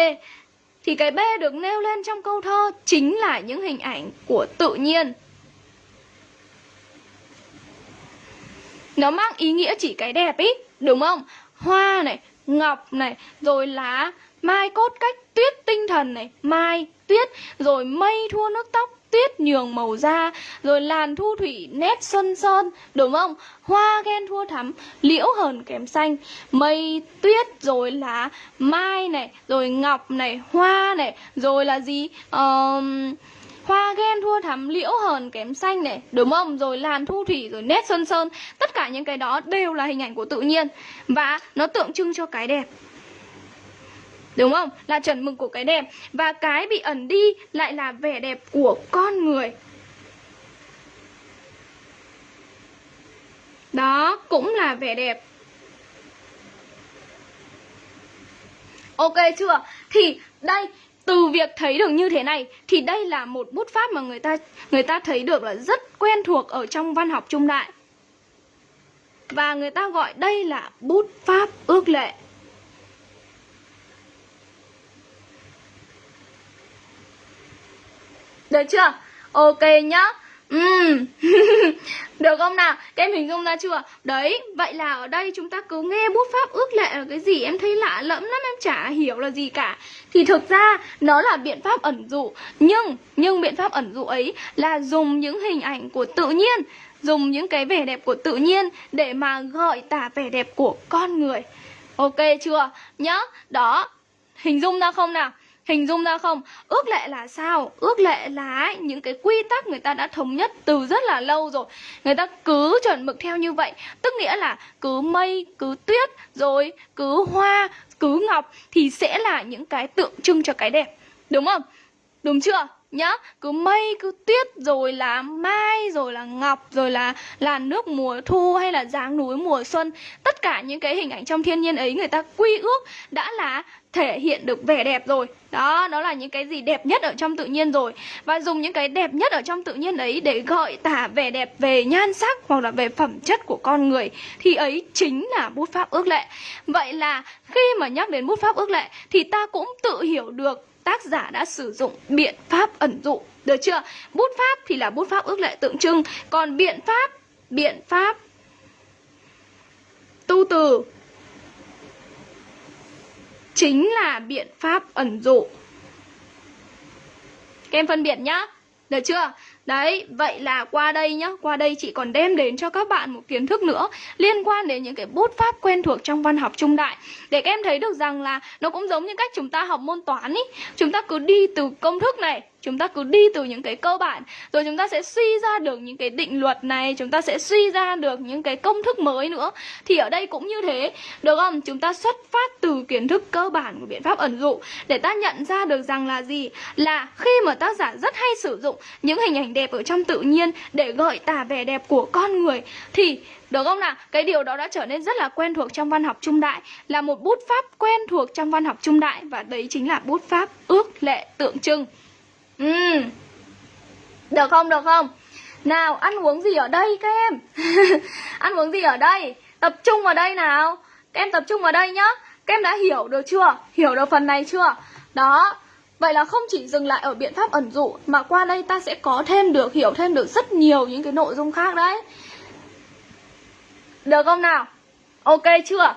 Thì cái b được nêu lên trong câu thơ chính là những hình ảnh của tự nhiên. Nó mang ý nghĩa chỉ cái đẹp ý, đúng không? Hoa này, ngọc này, rồi lá, mai cốt cách tuyết tinh thần này, mai tuyết rồi mây thua nước tóc tuyết nhường màu da rồi làn thu thủy nét xuân sơn đúng không? Hoa ghen thua thắm liễu hờn kém xanh. Mây tuyết rồi là mai này rồi ngọc này hoa này rồi là gì? Um, Hoa ghen thua thắm liễu hờn kém xanh này Đúng không? Rồi làn thu thủy rồi nét xuân sơn Tất cả những cái đó đều là hình ảnh của tự nhiên. Và nó tượng trưng cho cái đẹp. Đúng không? Là chuẩn mực của cái đẹp Và cái bị ẩn đi lại là vẻ đẹp của con người Đó, cũng là vẻ đẹp Ok chưa? Thì đây, từ việc thấy được như thế này, thì đây là một bút pháp mà người ta người ta thấy được là rất quen thuộc ở trong văn học trung đại. Và người ta gọi đây là bút pháp ước lệ. Được chưa? Ok nhá. Uhm. Được không nào? Các em hình dung ra chưa? Đấy, vậy là ở đây chúng ta cứ nghe bút pháp ước lệ là cái gì Em thấy lạ lẫm lắm, em chả hiểu là gì cả Thì thực ra nó là biện pháp ẩn dụ Nhưng, nhưng biện pháp ẩn dụ ấy là dùng những hình ảnh của tự nhiên Dùng những cái vẻ đẹp của tự nhiên để mà gợi tả vẻ đẹp của con người Ok chưa? Nhá, đó Hình dung ra không nào? Hình dung ra không? Ước lệ là sao? Ước lệ là những cái quy tắc người ta đã thống nhất từ rất là lâu rồi Người ta cứ chuẩn mực theo như vậy Tức nghĩa là cứ mây, cứ tuyết, rồi cứ hoa, cứ ngọc Thì sẽ là những cái tượng trưng cho cái đẹp Đúng không? Đúng chưa? Nhá, cứ mây cứ tuyết rồi là mai rồi là ngọc rồi là là nước mùa thu hay là dáng núi mùa xuân, tất cả những cái hình ảnh trong thiên nhiên ấy người ta quy ước đã là thể hiện được vẻ đẹp rồi. Đó đó là những cái gì đẹp nhất ở trong tự nhiên rồi. Và dùng những cái đẹp nhất ở trong tự nhiên ấy để gợi tả vẻ đẹp về nhan sắc hoặc là về phẩm chất của con người, thì ấy chính là bút pháp ước lệ. Vậy là khi mà nhắc đến bút pháp ước lệ thì ta cũng tự hiểu được tác giả đã sử dụng biện pháp ẩn dụ, được chưa? Bút pháp thì là bút pháp ước lệ tượng trưng, còn biện pháp biện pháp tu từ chính là biện pháp ẩn dụ. Các em phân biệt nhá, được chưa? Đấy, vậy là qua đây nhá, qua đây chị còn đem đến cho các bạn một kiến thức nữa liên quan đến những cái bút pháp quen thuộc trong văn học trung đại. Để các em thấy được rằng là nó cũng giống như cách chúng ta học môn toán ý, chúng ta cứ đi từ công thức này chúng ta cứ đi từ những cái cơ bản. Rồi chúng ta sẽ suy ra được những cái định luật này, chúng ta sẽ suy ra được những cái công thức mới nữa. Thì ở đây cũng như thế, được không? Chúng ta xuất phát từ kiến thức cơ bản của biện pháp ẩn dụ để ta nhận ra được rằng là gì? Là khi mà tác giả rất hay sử dụng những hình ảnh đẹp ở trong tự nhiên để gợi tả vẻ đẹp của con người, thì được không nào? Cái điều đó đã trở nên rất là quen thuộc trong văn học trung đại, Là một bút pháp quen thuộc trong văn học trung đại. Và đấy chính là bút pháp ước lệ tượng trưng. Ừ Được không, được không? Nào, ăn uống gì ở đây các em? ăn uống gì ở đây? Tập trung vào đây nào Các em tập trung vào đây nhá Các em đã hiểu được chưa? Hiểu được phần này chưa? Đó Vậy là không chỉ dừng lại ở biện pháp ẩn dụ Mà qua đây ta sẽ có thêm được, hiểu thêm được rất nhiều những cái nội dung khác đấy Được không nào? Ok chưa?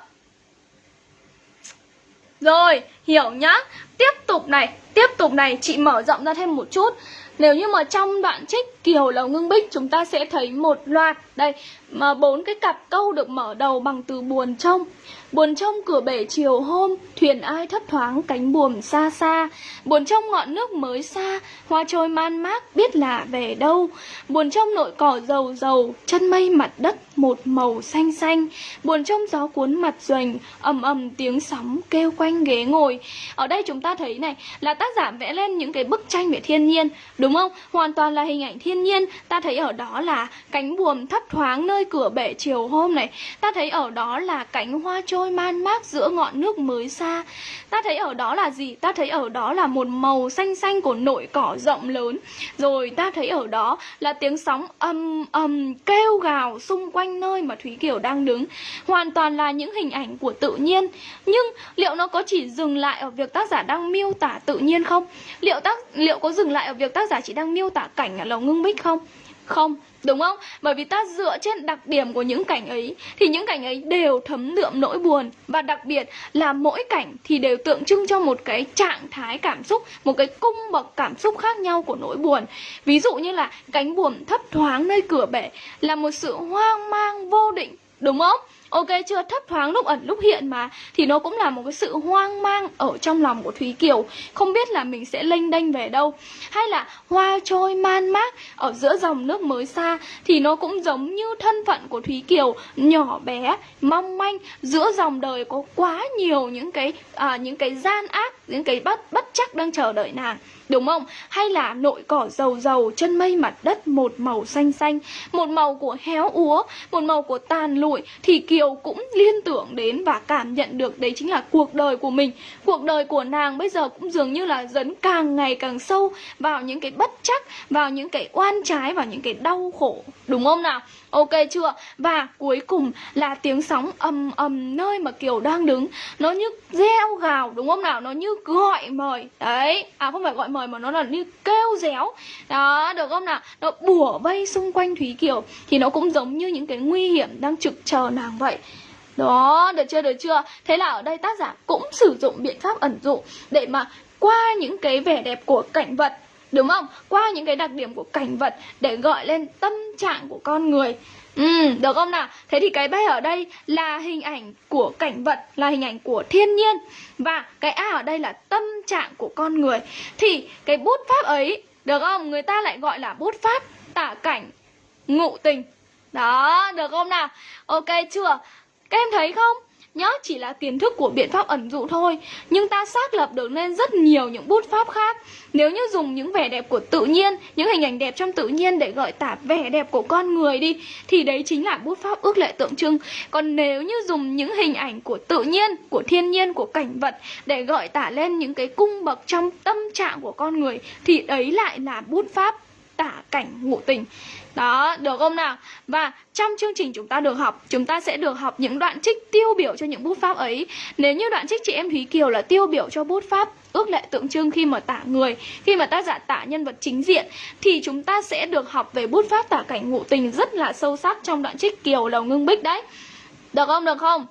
Rồi, hiểu nhá. Tiếp tục này, tiếp tục này chị mở rộng ra thêm một chút. Nếu như mà trong đoạn trích Kiều Lầu Ngưng Bích chúng ta sẽ thấy một loạt Đây, mà bốn cái cặp câu được mở đầu bằng từ buồn trông. Buồn trông cửa bể chiều hôm Thuyền ai thấp thoáng cánh buồm xa xa. Buồn trông ngọn nước mới xa Hoa trôi man mác biết là về đâu. Buồn trông nội cỏ dầu dầu Chân mây mặt đất một màu xanh xanh. Buồn trông gió cuốn mặt doành ầm ầm tiếng sóng kêu quanh ghế ngồi. Ở đây chúng ta thấy này là tác giả vẽ lên những cái bức tranh về thiên nhiên. Đúng đúng không? Hoàn toàn là hình ảnh thiên nhiên Ta thấy ở đó là cánh buồm thấp thoáng nơi cửa bể chiều hôm này Ta thấy ở đó là cánh hoa trôi man mác giữa ngọn nước mới xa Ta thấy ở đó là gì? Ta thấy ở đó là một màu xanh xanh của nội cỏ rộng lớn Rồi ta thấy ở đó là tiếng sóng ầm ầm kêu gào xung quanh nơi mà Thúy Kiều đang đứng Hoàn toàn là những hình ảnh của tự nhiên Nhưng liệu nó có chỉ dừng lại ở việc tác giả đang miêu tả tự nhiên không? Liệu tác, liệu có dừng lại ở việc tác giả chỉ đang miêu tả cảnh ở lầu ngưng bích không? Không, đúng không? Bởi vì ta dựa trên đặc điểm của những cảnh ấy Thì những cảnh ấy đều thấm đượm nỗi buồn Và đặc biệt là mỗi cảnh thì đều tượng trưng cho một cái trạng thái cảm xúc Một cái cung bậc cảm xúc khác nhau của nỗi buồn Ví dụ như là cánh buồm thấp thoáng nơi cửa bể Là một sự hoang mang vô định Đúng không? Ok chưa? Thấp thoáng lúc ẩn lúc hiện mà. Thì nó cũng là một cái sự hoang mang ở trong lòng của Thúy Kiều. Không biết là mình sẽ lênh đênh về đâu. Hay là hoa trôi man mác ở giữa dòng nước mới xa Thì nó cũng giống như thân phận của Thúy Kiều Nhỏ bé, mong manh. Giữa dòng đời có quá nhiều những cái à, những cái gian ác những cái bất, bất chắc đang chờ đợi nàng Đúng không? Hay là nội cỏ dầu dầu chân mây mặt đất một màu xanh xanh Một màu của héo úa Một màu của tàn lụi Thì Kiều cũng liên tưởng đến và cảm nhận được Đấy chính là cuộc đời của mình Cuộc đời của nàng bây giờ cũng dường như là dấn càng ngày càng sâu Vào những cái bất chắc Vào những cái oan trái Vào những cái đau khổ Đúng không nào? Ok chưa? Và cuối cùng là tiếng sóng ầm ầm nơi mà Kiều đang đứng Nó như reo gào đúng không nào? Nó như gọi mời Đấy À không phải gọi mời mà nó là như kêu réo Đó được không nào? Nó bủa vây xung quanh Thúy Kiều Thì nó cũng giống như những cái nguy hiểm đang trực chờ nàng vậy đó, được chưa, được chưa? Thế là ở đây tác giả cũng sử dụng biện pháp ẩn dụ để mà qua những cái vẻ đẹp của cảnh vật Đúng không? Qua những cái đặc điểm của cảnh vật để gọi lên tâm trạng của con người Ừ, được không nào? Thế thì cái B ở đây là hình ảnh của cảnh vật, là hình ảnh của thiên nhiên Và cái A ở đây là tâm trạng của con người Thì cái bút pháp ấy, được không? Người ta lại gọi là bút pháp tả cảnh ngụ tình Đó, được không nào? Ok chưa? Các em thấy không? Nhớ chỉ là kiến thức của biện pháp ẩn dụ thôi. Nhưng ta xác lập được nên rất nhiều những bút pháp khác. Nếu như dùng những vẻ đẹp của tự nhiên Những hình ảnh đẹp trong tự nhiên để gợi tả vẻ đẹp của con người đi Thì đấy chính là bút pháp ước lệ tượng trưng. Còn nếu như dùng những hình ảnh của tự nhiên, của thiên nhiên, của cảnh vật Để gợi tả lên những cái cung bậc trong tâm trạng của con người Thì đấy lại là bút pháp tả cảnh ngụ tình đó, được không nào? Và trong chương trình chúng ta được học, chúng ta sẽ được học những đoạn trích tiêu biểu cho những bút pháp ấy. Nếu như đoạn trích chị em Thúy Kiều là tiêu biểu cho bút pháp ước lệ tượng trưng khi mà tả người, khi mà tác giả tả nhân vật chính diện thì chúng ta sẽ được học về bút pháp tả cảnh ngụ tình rất là sâu sắc trong đoạn trích Kiều Lầu Ngưng Bích đấy. Được không? Được không?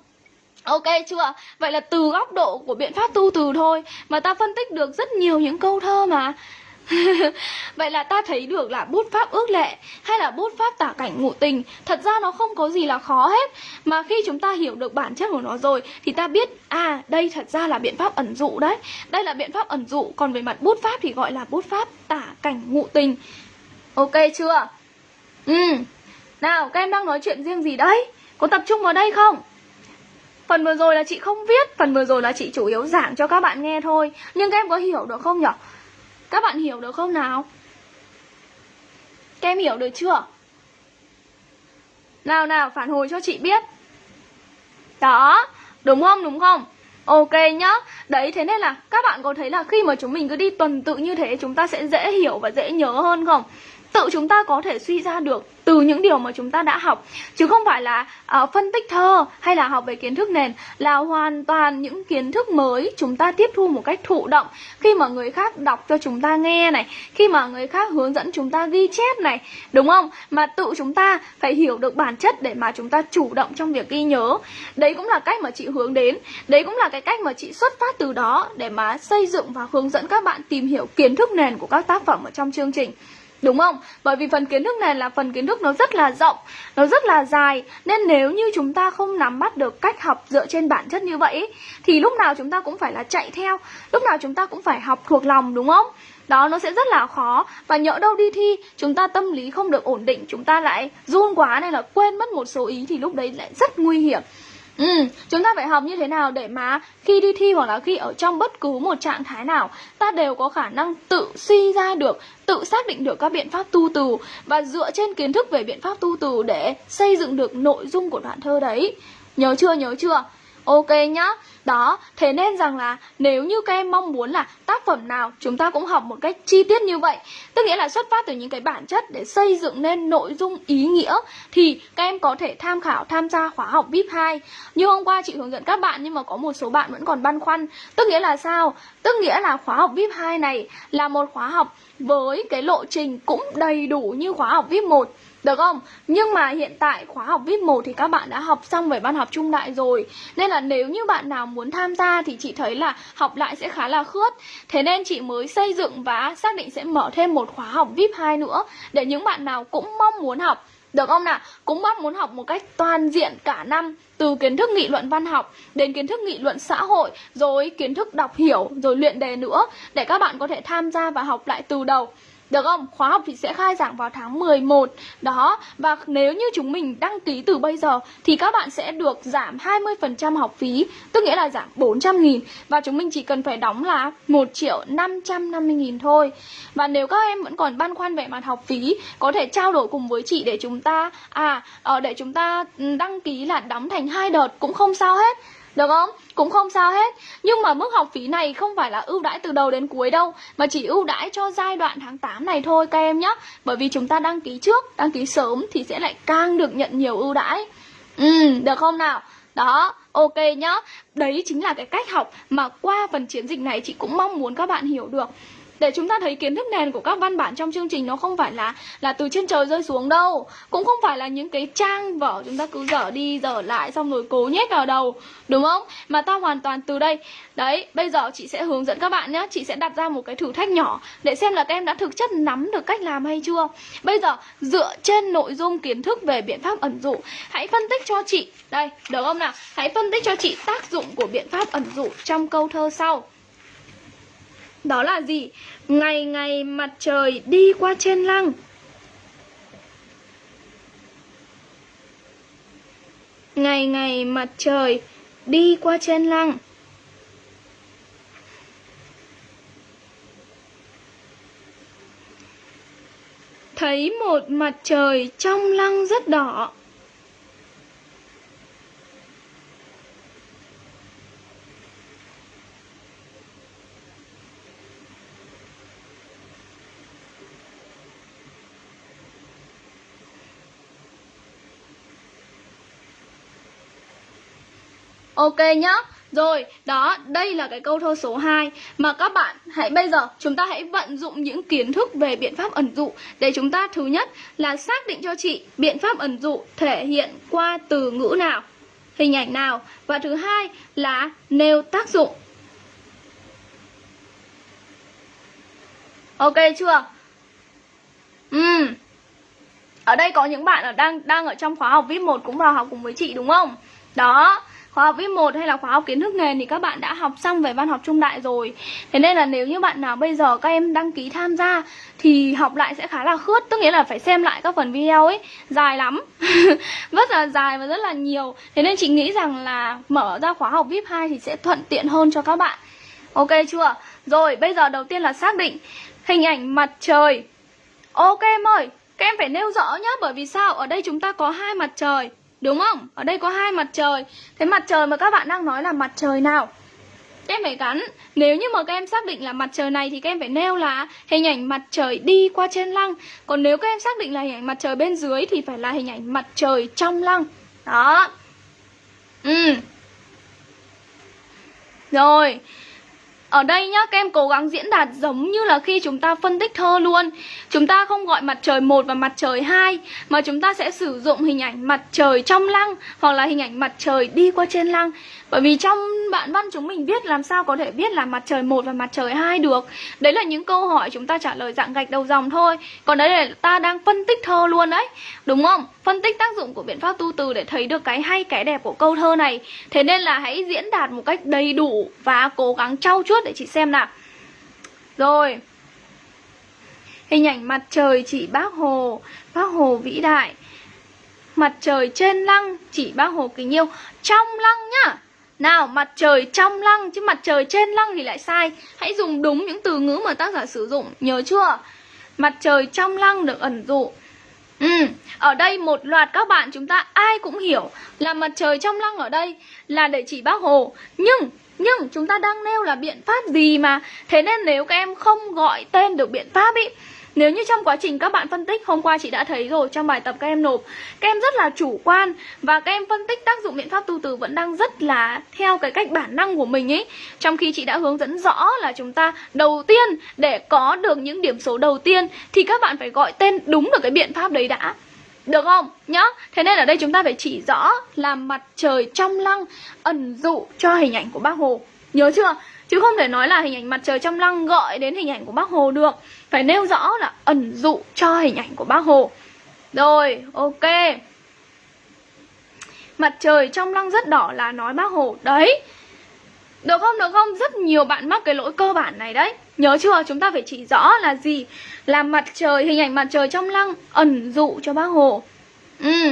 Ok chưa? Vậy là từ góc độ của biện pháp tu từ thôi mà ta phân tích được rất nhiều những câu thơ mà Vậy là ta thấy được là bút pháp ước lệ hay là bút pháp tả cảnh ngụ tình, Thật ra nó không có gì là khó hết Mà khi chúng ta hiểu được bản chất của nó rồi, Thì ta biết à đây thật ra là biện pháp ẩn dụ đấy Đây là biện pháp ẩn dụ, Còn về mặt bút pháp thì gọi là bút pháp tả cảnh ngụ tình Ok chưa? Ừ Nào, các em đang nói chuyện riêng gì đấy? Có tập trung vào đây không? Phần vừa rồi là chị không viết, Phần vừa rồi là chị chủ yếu giảng cho các bạn nghe thôi Nhưng các em có hiểu được không nhỉ? Các bạn hiểu được không nào? Các em hiểu được chưa? Nào nào, phản hồi cho chị biết Đó, Đúng không đúng không Ok nhá Đấy, thế nên là các bạn có thấy là khi mà chúng mình cứ đi tuần tự như thế, Chúng ta sẽ dễ hiểu và dễ nhớ hơn không Tự chúng ta có thể suy ra được từ những điều mà chúng ta đã học. Chứ không phải là uh, phân tích thơ hay là học về kiến thức nền là hoàn toàn những kiến thức mới chúng ta tiếp thu một cách thụ động. Khi mà người khác đọc cho chúng ta nghe này khi mà người khác hướng dẫn chúng ta ghi chép này đúng không? Mà tự chúng ta phải hiểu được bản chất để mà chúng ta chủ động trong việc ghi nhớ. Đấy cũng là cách mà chị hướng đến. Đấy cũng là cái cách mà chị xuất phát từ đó để mà xây dựng và hướng dẫn các bạn tìm hiểu kiến thức nền của các tác phẩm ở trong chương trình. Đúng không? Bởi vì phần kiến thức này là phần kiến thức nó rất là rộng, nó rất là dài Nên nếu như chúng ta không nắm bắt được cách học dựa trên bản chất như vậy Thì lúc nào chúng ta cũng phải là chạy theo Lúc nào chúng ta cũng phải học thuộc lòng đúng không? Đó nó sẽ rất là khó Và nhỡ đâu đi thi chúng ta tâm lý không được ổn định Chúng ta lại run quá nên là quên mất một số ý Thì lúc đấy lại rất nguy hiểm Ừ, chúng ta phải học như thế nào để mà khi đi thi hoặc là khi ở trong bất cứ một trạng thái nào ta đều có khả năng tự suy ra được, tự xác định được các biện pháp tu từ và dựa trên kiến thức về biện pháp tu từ để xây dựng được nội dung của đoạn thơ đấy. Nhớ chưa, nhớ chưa? Ok nhá. Đó, thế nên rằng là nếu như các em mong muốn là tác phẩm nào chúng ta cũng học một cách chi tiết như vậy. Tức nghĩa là xuất phát từ những cái bản chất để xây dựng nên nội dung ý nghĩa Thì các em có thể tham khảo tham gia khóa học VIP 2 Như hôm qua chị hướng dẫn các bạn nhưng mà có một số bạn vẫn còn băn khoăn. Tức nghĩa là sao? Tức nghĩa là khóa học VIP 2 này là một khóa học với cái lộ trình cũng đầy đủ như khóa học VIP 1 được không? Nhưng mà hiện tại khóa học VIP 1 thì các bạn đã học xong về văn học trung đại rồi Nên là nếu như bạn nào muốn tham gia thì chị thấy là học lại sẽ khá là khướt Thế nên chị mới xây dựng và xác định sẽ mở thêm một khóa học VIP 2 nữa, Để những bạn nào cũng mong muốn học được không nào? Cũng mong muốn học một cách toàn diện cả năm, Từ kiến thức nghị luận văn học đến kiến thức nghị luận xã hội, Rồi kiến thức đọc hiểu, rồi luyện đề nữa, Để các bạn có thể tham gia và học lại từ đầu được không? Khóa học thì sẽ khai giảng vào tháng 11 Đó, và nếu như chúng mình đăng ký từ bây giờ Thì các bạn sẽ được giảm 20% học phí Tức nghĩa là giảm 400 nghìn Và chúng mình chỉ cần phải đóng là 1 triệu 550 nghìn thôi Và nếu các em vẫn còn băn khoăn về mặt học phí Có thể trao đổi cùng với chị để chúng ta À, ờ, để chúng ta ừ, đăng ký là đóng thành hai đợt cũng không sao hết được không? Cũng không sao hết. Nhưng mà mức học phí này không phải là ưu đãi từ đầu đến cuối đâu Mà chỉ ưu đãi cho giai đoạn tháng 8 này thôi các em nhé Bởi vì chúng ta đăng ký trước, đăng ký sớm thì sẽ lại càng được nhận nhiều ưu đãi. Ừ, được không nào? Đó, ok nhá. Đấy chính là cái cách học mà qua phần chiến dịch này chị cũng mong muốn các bạn hiểu được để chúng ta thấy kiến thức nền của các văn bản trong chương trình nó không phải là là từ trên trời rơi xuống đâu. Cũng không phải là những cái trang vở chúng ta cứ dở đi, dở lại, xong rồi cố nhét vào đầu, đúng không? Mà ta hoàn toàn từ đây. Đấy, bây giờ chị sẽ hướng dẫn các bạn nhé chị sẽ đặt ra một cái thử thách nhỏ để xem là các em đã thực chất nắm được cách làm hay chưa. Bây giờ, dựa trên nội dung kiến thức về biện pháp ẩn dụ, hãy phân tích cho chị. Đây, được không nào? Hãy phân tích cho chị tác dụng của biện pháp ẩn dụ trong câu thơ sau đó là gì? Ngày ngày mặt trời đi qua trên lăng. Ngày ngày mặt trời đi qua trên lăng. Thấy một mặt trời trong lăng rất đỏ. Ok nhá rồi, đó, đây là cái câu thơ số 2 Mà các bạn hãy bây giờ chúng ta hãy vận dụng những kiến thức về biện pháp ẩn dụ Để chúng ta thứ nhất là xác định cho chị biện pháp ẩn dụ thể hiện qua từ ngữ nào Hình ảnh nào Và thứ hai là nêu tác dụng Ok chưa? Ừ. Ở đây có những bạn ở đang đang ở trong khóa học VIP 1 cũng vào học cùng với chị đúng không? Đó, khóa học viết 1 hay là khóa học kiến thức nền thì các bạn đã học xong về văn học trung đại rồi. Thế nên là nếu như bạn nào bây giờ các em đăng ký tham gia thì học lại sẽ khá là khướt, Tức nghĩa là phải xem lại các phần video ấy, Dài lắm. Rất là dài và rất là nhiều. Thế nên chị nghĩ rằng là mở ra khóa học VIP 2 thì sẽ thuận tiện hơn cho các bạn. Ok chưa? Rồi, bây giờ đầu tiên là xác định hình ảnh mặt trời. Ok em ơi, Các em phải nêu rõ nhá, Bởi vì sao? Ở đây chúng ta có hai mặt trời. Đúng không? Ở đây có hai mặt trời. Thế mặt trời mà các bạn đang nói là mặt trời nào? Các em phải gắn. Nếu như mà các em xác định là mặt trời này Thì các em phải nêu là hình ảnh mặt trời đi qua trên lăng. Còn nếu các em xác định là hình ảnh mặt trời bên dưới Thì phải là hình ảnh mặt trời trong lăng. Đó. Ừ. Rồi ở đây nhá, các em cố gắng diễn đạt giống như là khi chúng ta phân tích thơ luôn. Chúng ta không gọi mặt trời một và mặt trời hai Mà chúng ta sẽ sử dụng hình ảnh mặt trời trong lăng Hoặc là hình ảnh mặt trời đi qua trên lăng. Bởi vì trong bạn văn chúng mình viết làm sao có thể viết là mặt trời một và mặt trời hai được. Đấy là những câu hỏi chúng ta trả lời dạng gạch đầu dòng thôi. Còn đấy là ta đang phân tích thơ luôn đấy. Đúng không? Phân tích tác dụng của biện pháp tu từ để thấy được cái hay, cái đẹp của câu thơ này. Thế nên là hãy diễn đạt một cách đầy đủ và cố gắng trau chuốt để chị xem nào. Rồi. Hình ảnh mặt trời chị bác Hồ Bác Hồ vĩ đại. Mặt trời trên lăng chỉ bác Hồ kính yêu. Trong lăng nhá nào, mặt trời trong lăng chứ mặt trời trên lăng thì lại sai. Hãy dùng đúng những từ ngữ mà tác giả sử dụng Nhớ chưa? Mặt trời trong lăng được ẩn dụ. Ừ, ở đây một loạt các bạn chúng ta ai cũng hiểu là mặt trời trong lăng ở đây là để chỉ bác Hồ. Nhưng, nhưng chúng ta đang nêu là biện pháp gì mà? Thế nên nếu các em không gọi tên được biện pháp ý nếu như trong quá trình các bạn phân tích, Hôm qua chị đã thấy rồi, trong bài tập các em nộp, Các em rất là chủ quan Và các em phân tích tác dụng biện pháp tu từ Vẫn đang rất là theo cái cách bản năng của mình ấy Trong khi chị đã hướng dẫn rõ là chúng ta Đầu tiên, để có được những điểm số đầu tiên Thì các bạn phải gọi tên đúng được cái biện pháp đấy đã được không? Nhá Thế nên ở đây chúng ta phải chỉ rõ là mặt trời trong lăng ẩn dụ cho hình ảnh của bác Hồ Nhớ chưa? Chứ không thể nói là hình ảnh mặt trời trong lăng gọi đến hình ảnh của bác Hồ được. Phải nêu rõ là ẩn dụ cho hình ảnh của bác Hồ. Rồi, ok. Mặt trời trong lăng rất đỏ là nói bác Hồ. Đấy. Được không, được không? Rất nhiều bạn mắc cái lỗi cơ bản này đấy. Nhớ chưa? Chúng ta phải chỉ rõ là gì? Là mặt trời, hình ảnh mặt trời trong lăng ẩn dụ cho bác Hồ. Ừ,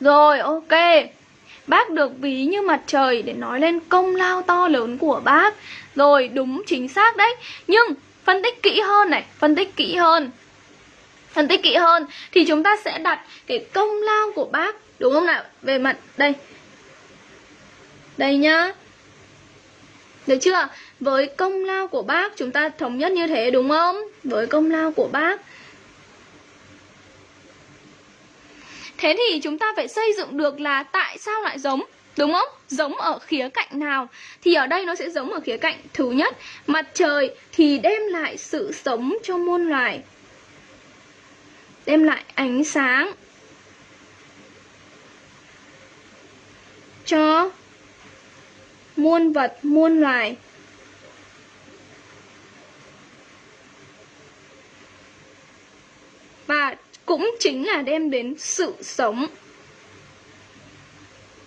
rồi, ok. Bác được ví như mặt trời để nói lên công lao to lớn của bác. Rồi, đúng chính xác đấy. Nhưng, phân tích kỹ hơn này, Phân tích kỹ hơn. Phân tích kỹ hơn Thì chúng ta sẽ đặt cái công lao của bác, Đúng không nào? Về mặt, đây. Đây nhá. Được chưa? Với công lao của bác, Chúng ta thống nhất như thế, đúng không? Với công lao của bác. Thế thì chúng ta phải xây dựng được là tại sao lại giống Đúng không? Giống ở khía cạnh nào? Thì ở đây nó sẽ giống ở khía cạnh thứ nhất Mặt trời thì đem lại sự sống cho muôn loài Đem lại ánh sáng Cho muôn vật, muôn loài Và cũng chính là đem đến sự sống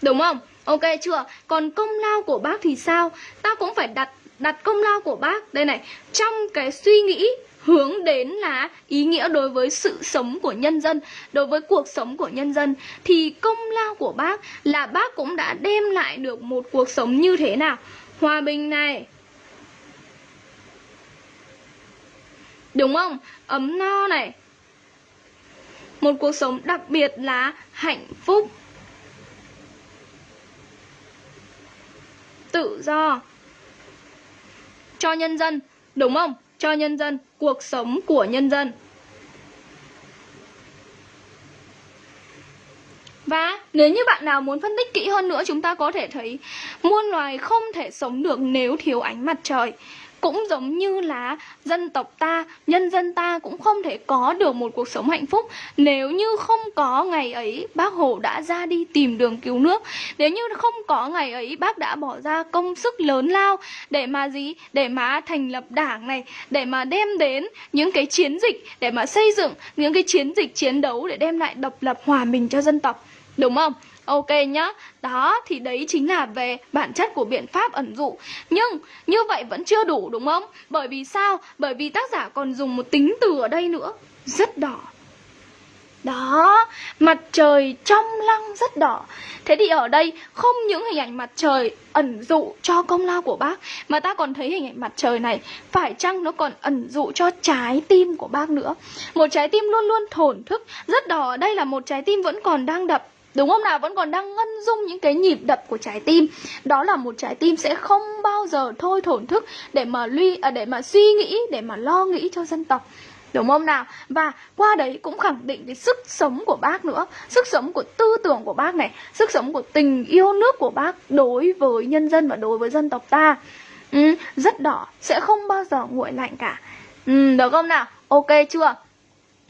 Đúng không? Ok chưa? Còn công lao của bác thì sao? Ta cũng phải đặt đặt công lao của bác Đây này, trong cái suy nghĩ hướng đến là ý nghĩa đối với sự sống của nhân dân, đối với cuộc sống của nhân dân thì công lao của bác là bác cũng đã đem lại được một cuộc sống như thế nào? Hòa bình này. Đúng không? Ấm no này, một cuộc sống đặc biệt là hạnh phúc. Tự do. Cho nhân dân, đúng không? Cho nhân dân, cuộc sống của nhân dân. Và nếu như bạn nào muốn phân tích kỹ hơn nữa, chúng ta có thể thấy muôn loài không thể sống được nếu thiếu ánh mặt trời. Cũng giống như là dân tộc ta, nhân dân ta cũng không thể có được một cuộc sống hạnh phúc Nếu như không có ngày ấy bác Hồ đã ra đi tìm đường cứu nước Nếu như không có ngày ấy bác đã bỏ ra công sức lớn lao Để mà gì? Để mà thành lập đảng này Để mà đem đến những cái chiến dịch Để mà xây dựng những cái chiến dịch chiến đấu Để đem lại độc lập hòa bình cho dân tộc Đúng không? Ok nhá. Đó thì đấy chính là về bản chất của biện pháp ẩn dụ. Nhưng như vậy vẫn chưa đủ đúng không? Bởi vì sao? Bởi vì tác giả còn dùng một tính từ ở đây nữa. Rất đỏ. Đó, mặt trời trong lăng rất đỏ. Thế thì ở đây không những hình ảnh mặt trời ẩn dụ cho công lao của bác Mà ta còn thấy hình ảnh mặt trời này Phải chăng nó còn ẩn dụ cho trái tim của bác nữa? Một trái tim luôn luôn thổn thức Rất đỏ, đây là một trái tim vẫn còn đang đập. Đúng không nào? Vẫn còn đang ngân dung những cái nhịp đập của trái tim Đó là một trái tim sẽ không bao giờ thôi thổn thức Để mà luy, à, để mà suy nghĩ, để mà lo nghĩ cho dân tộc Đúng không nào? Và qua đấy cũng khẳng định cái sức sống của bác nữa Sức sống của tư tưởng của bác này Sức sống của tình yêu nước của bác đối với nhân dân và đối với dân tộc ta ừ, Rất đỏ, sẽ không bao giờ nguội lạnh cả ừ, Được không nào? Ok chưa?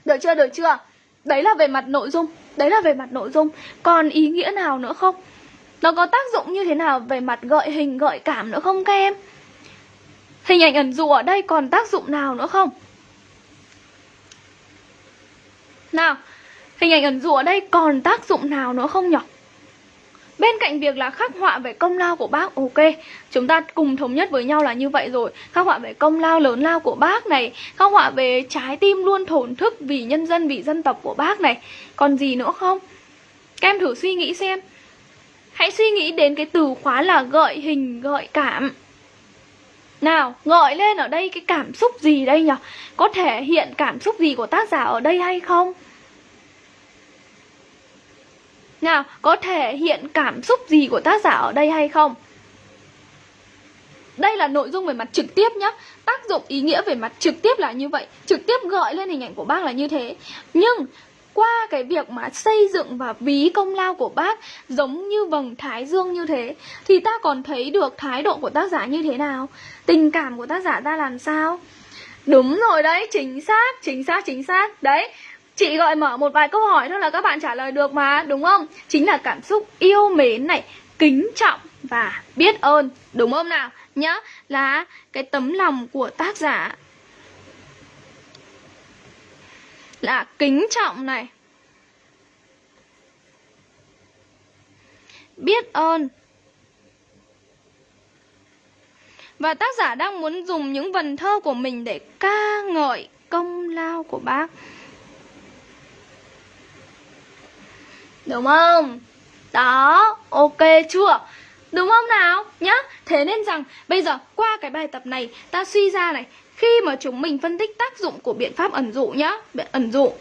Được chưa, được chưa? Đấy là về mặt nội dung Đấy là về mặt nội dung Còn ý nghĩa nào nữa không? Nó có tác dụng như thế nào về mặt gợi hình, gợi cảm nữa không các em? Hình ảnh ẩn dụ ở đây còn tác dụng nào nữa không? Nào, hình ảnh ẩn dụ ở đây còn tác dụng nào nữa không nhỉ? Bên cạnh việc là khắc họa về công lao của bác Ok, chúng ta cùng thống nhất với nhau là như vậy rồi Khắc họa về công lao lớn lao của bác này Khắc họa về trái tim luôn thổn thức vì nhân dân, vì dân tộc của bác này Còn gì nữa không? Các em thử suy nghĩ xem Hãy suy nghĩ đến cái từ khóa là gợi hình, gợi cảm nào, gợi lên ở đây cái cảm xúc gì đây nhỉ? Có thể hiện cảm xúc gì của tác giả ở đây hay không? Nào, có thể hiện cảm xúc gì của tác giả ở đây hay không? Đây là nội dung về mặt trực tiếp nhá. Tác dụng ý nghĩa về mặt trực tiếp là như vậy. Trực tiếp gợi lên hình ảnh của bác là như thế. Nhưng qua cái việc mà xây dựng và ví công lao của bác giống như vầng thái dương như thế thì ta còn thấy được thái độ của tác giả như thế nào? Tình cảm của tác giả ta làm sao? Đúng rồi đấy chính xác chính xác chính xác. Đấy chị gọi mở một vài câu hỏi thôi là các bạn trả lời được mà, đúng không? Chính là cảm xúc yêu mến này, kính trọng và biết ơn, đúng không nào? Nhá, là cái tấm lòng của tác giả là kính trọng này, biết ơn. Và tác giả đang muốn dùng những vần thơ của mình để ca ngợi công lao của bác. Đúng không? Đó, ok chưa? Đúng không nào? Nhá, thế nên rằng bây giờ qua cái bài tập này, ta suy ra này, khi mà chúng mình phân tích tác dụng của biện pháp ẩn dụ nhá ẩn dụ,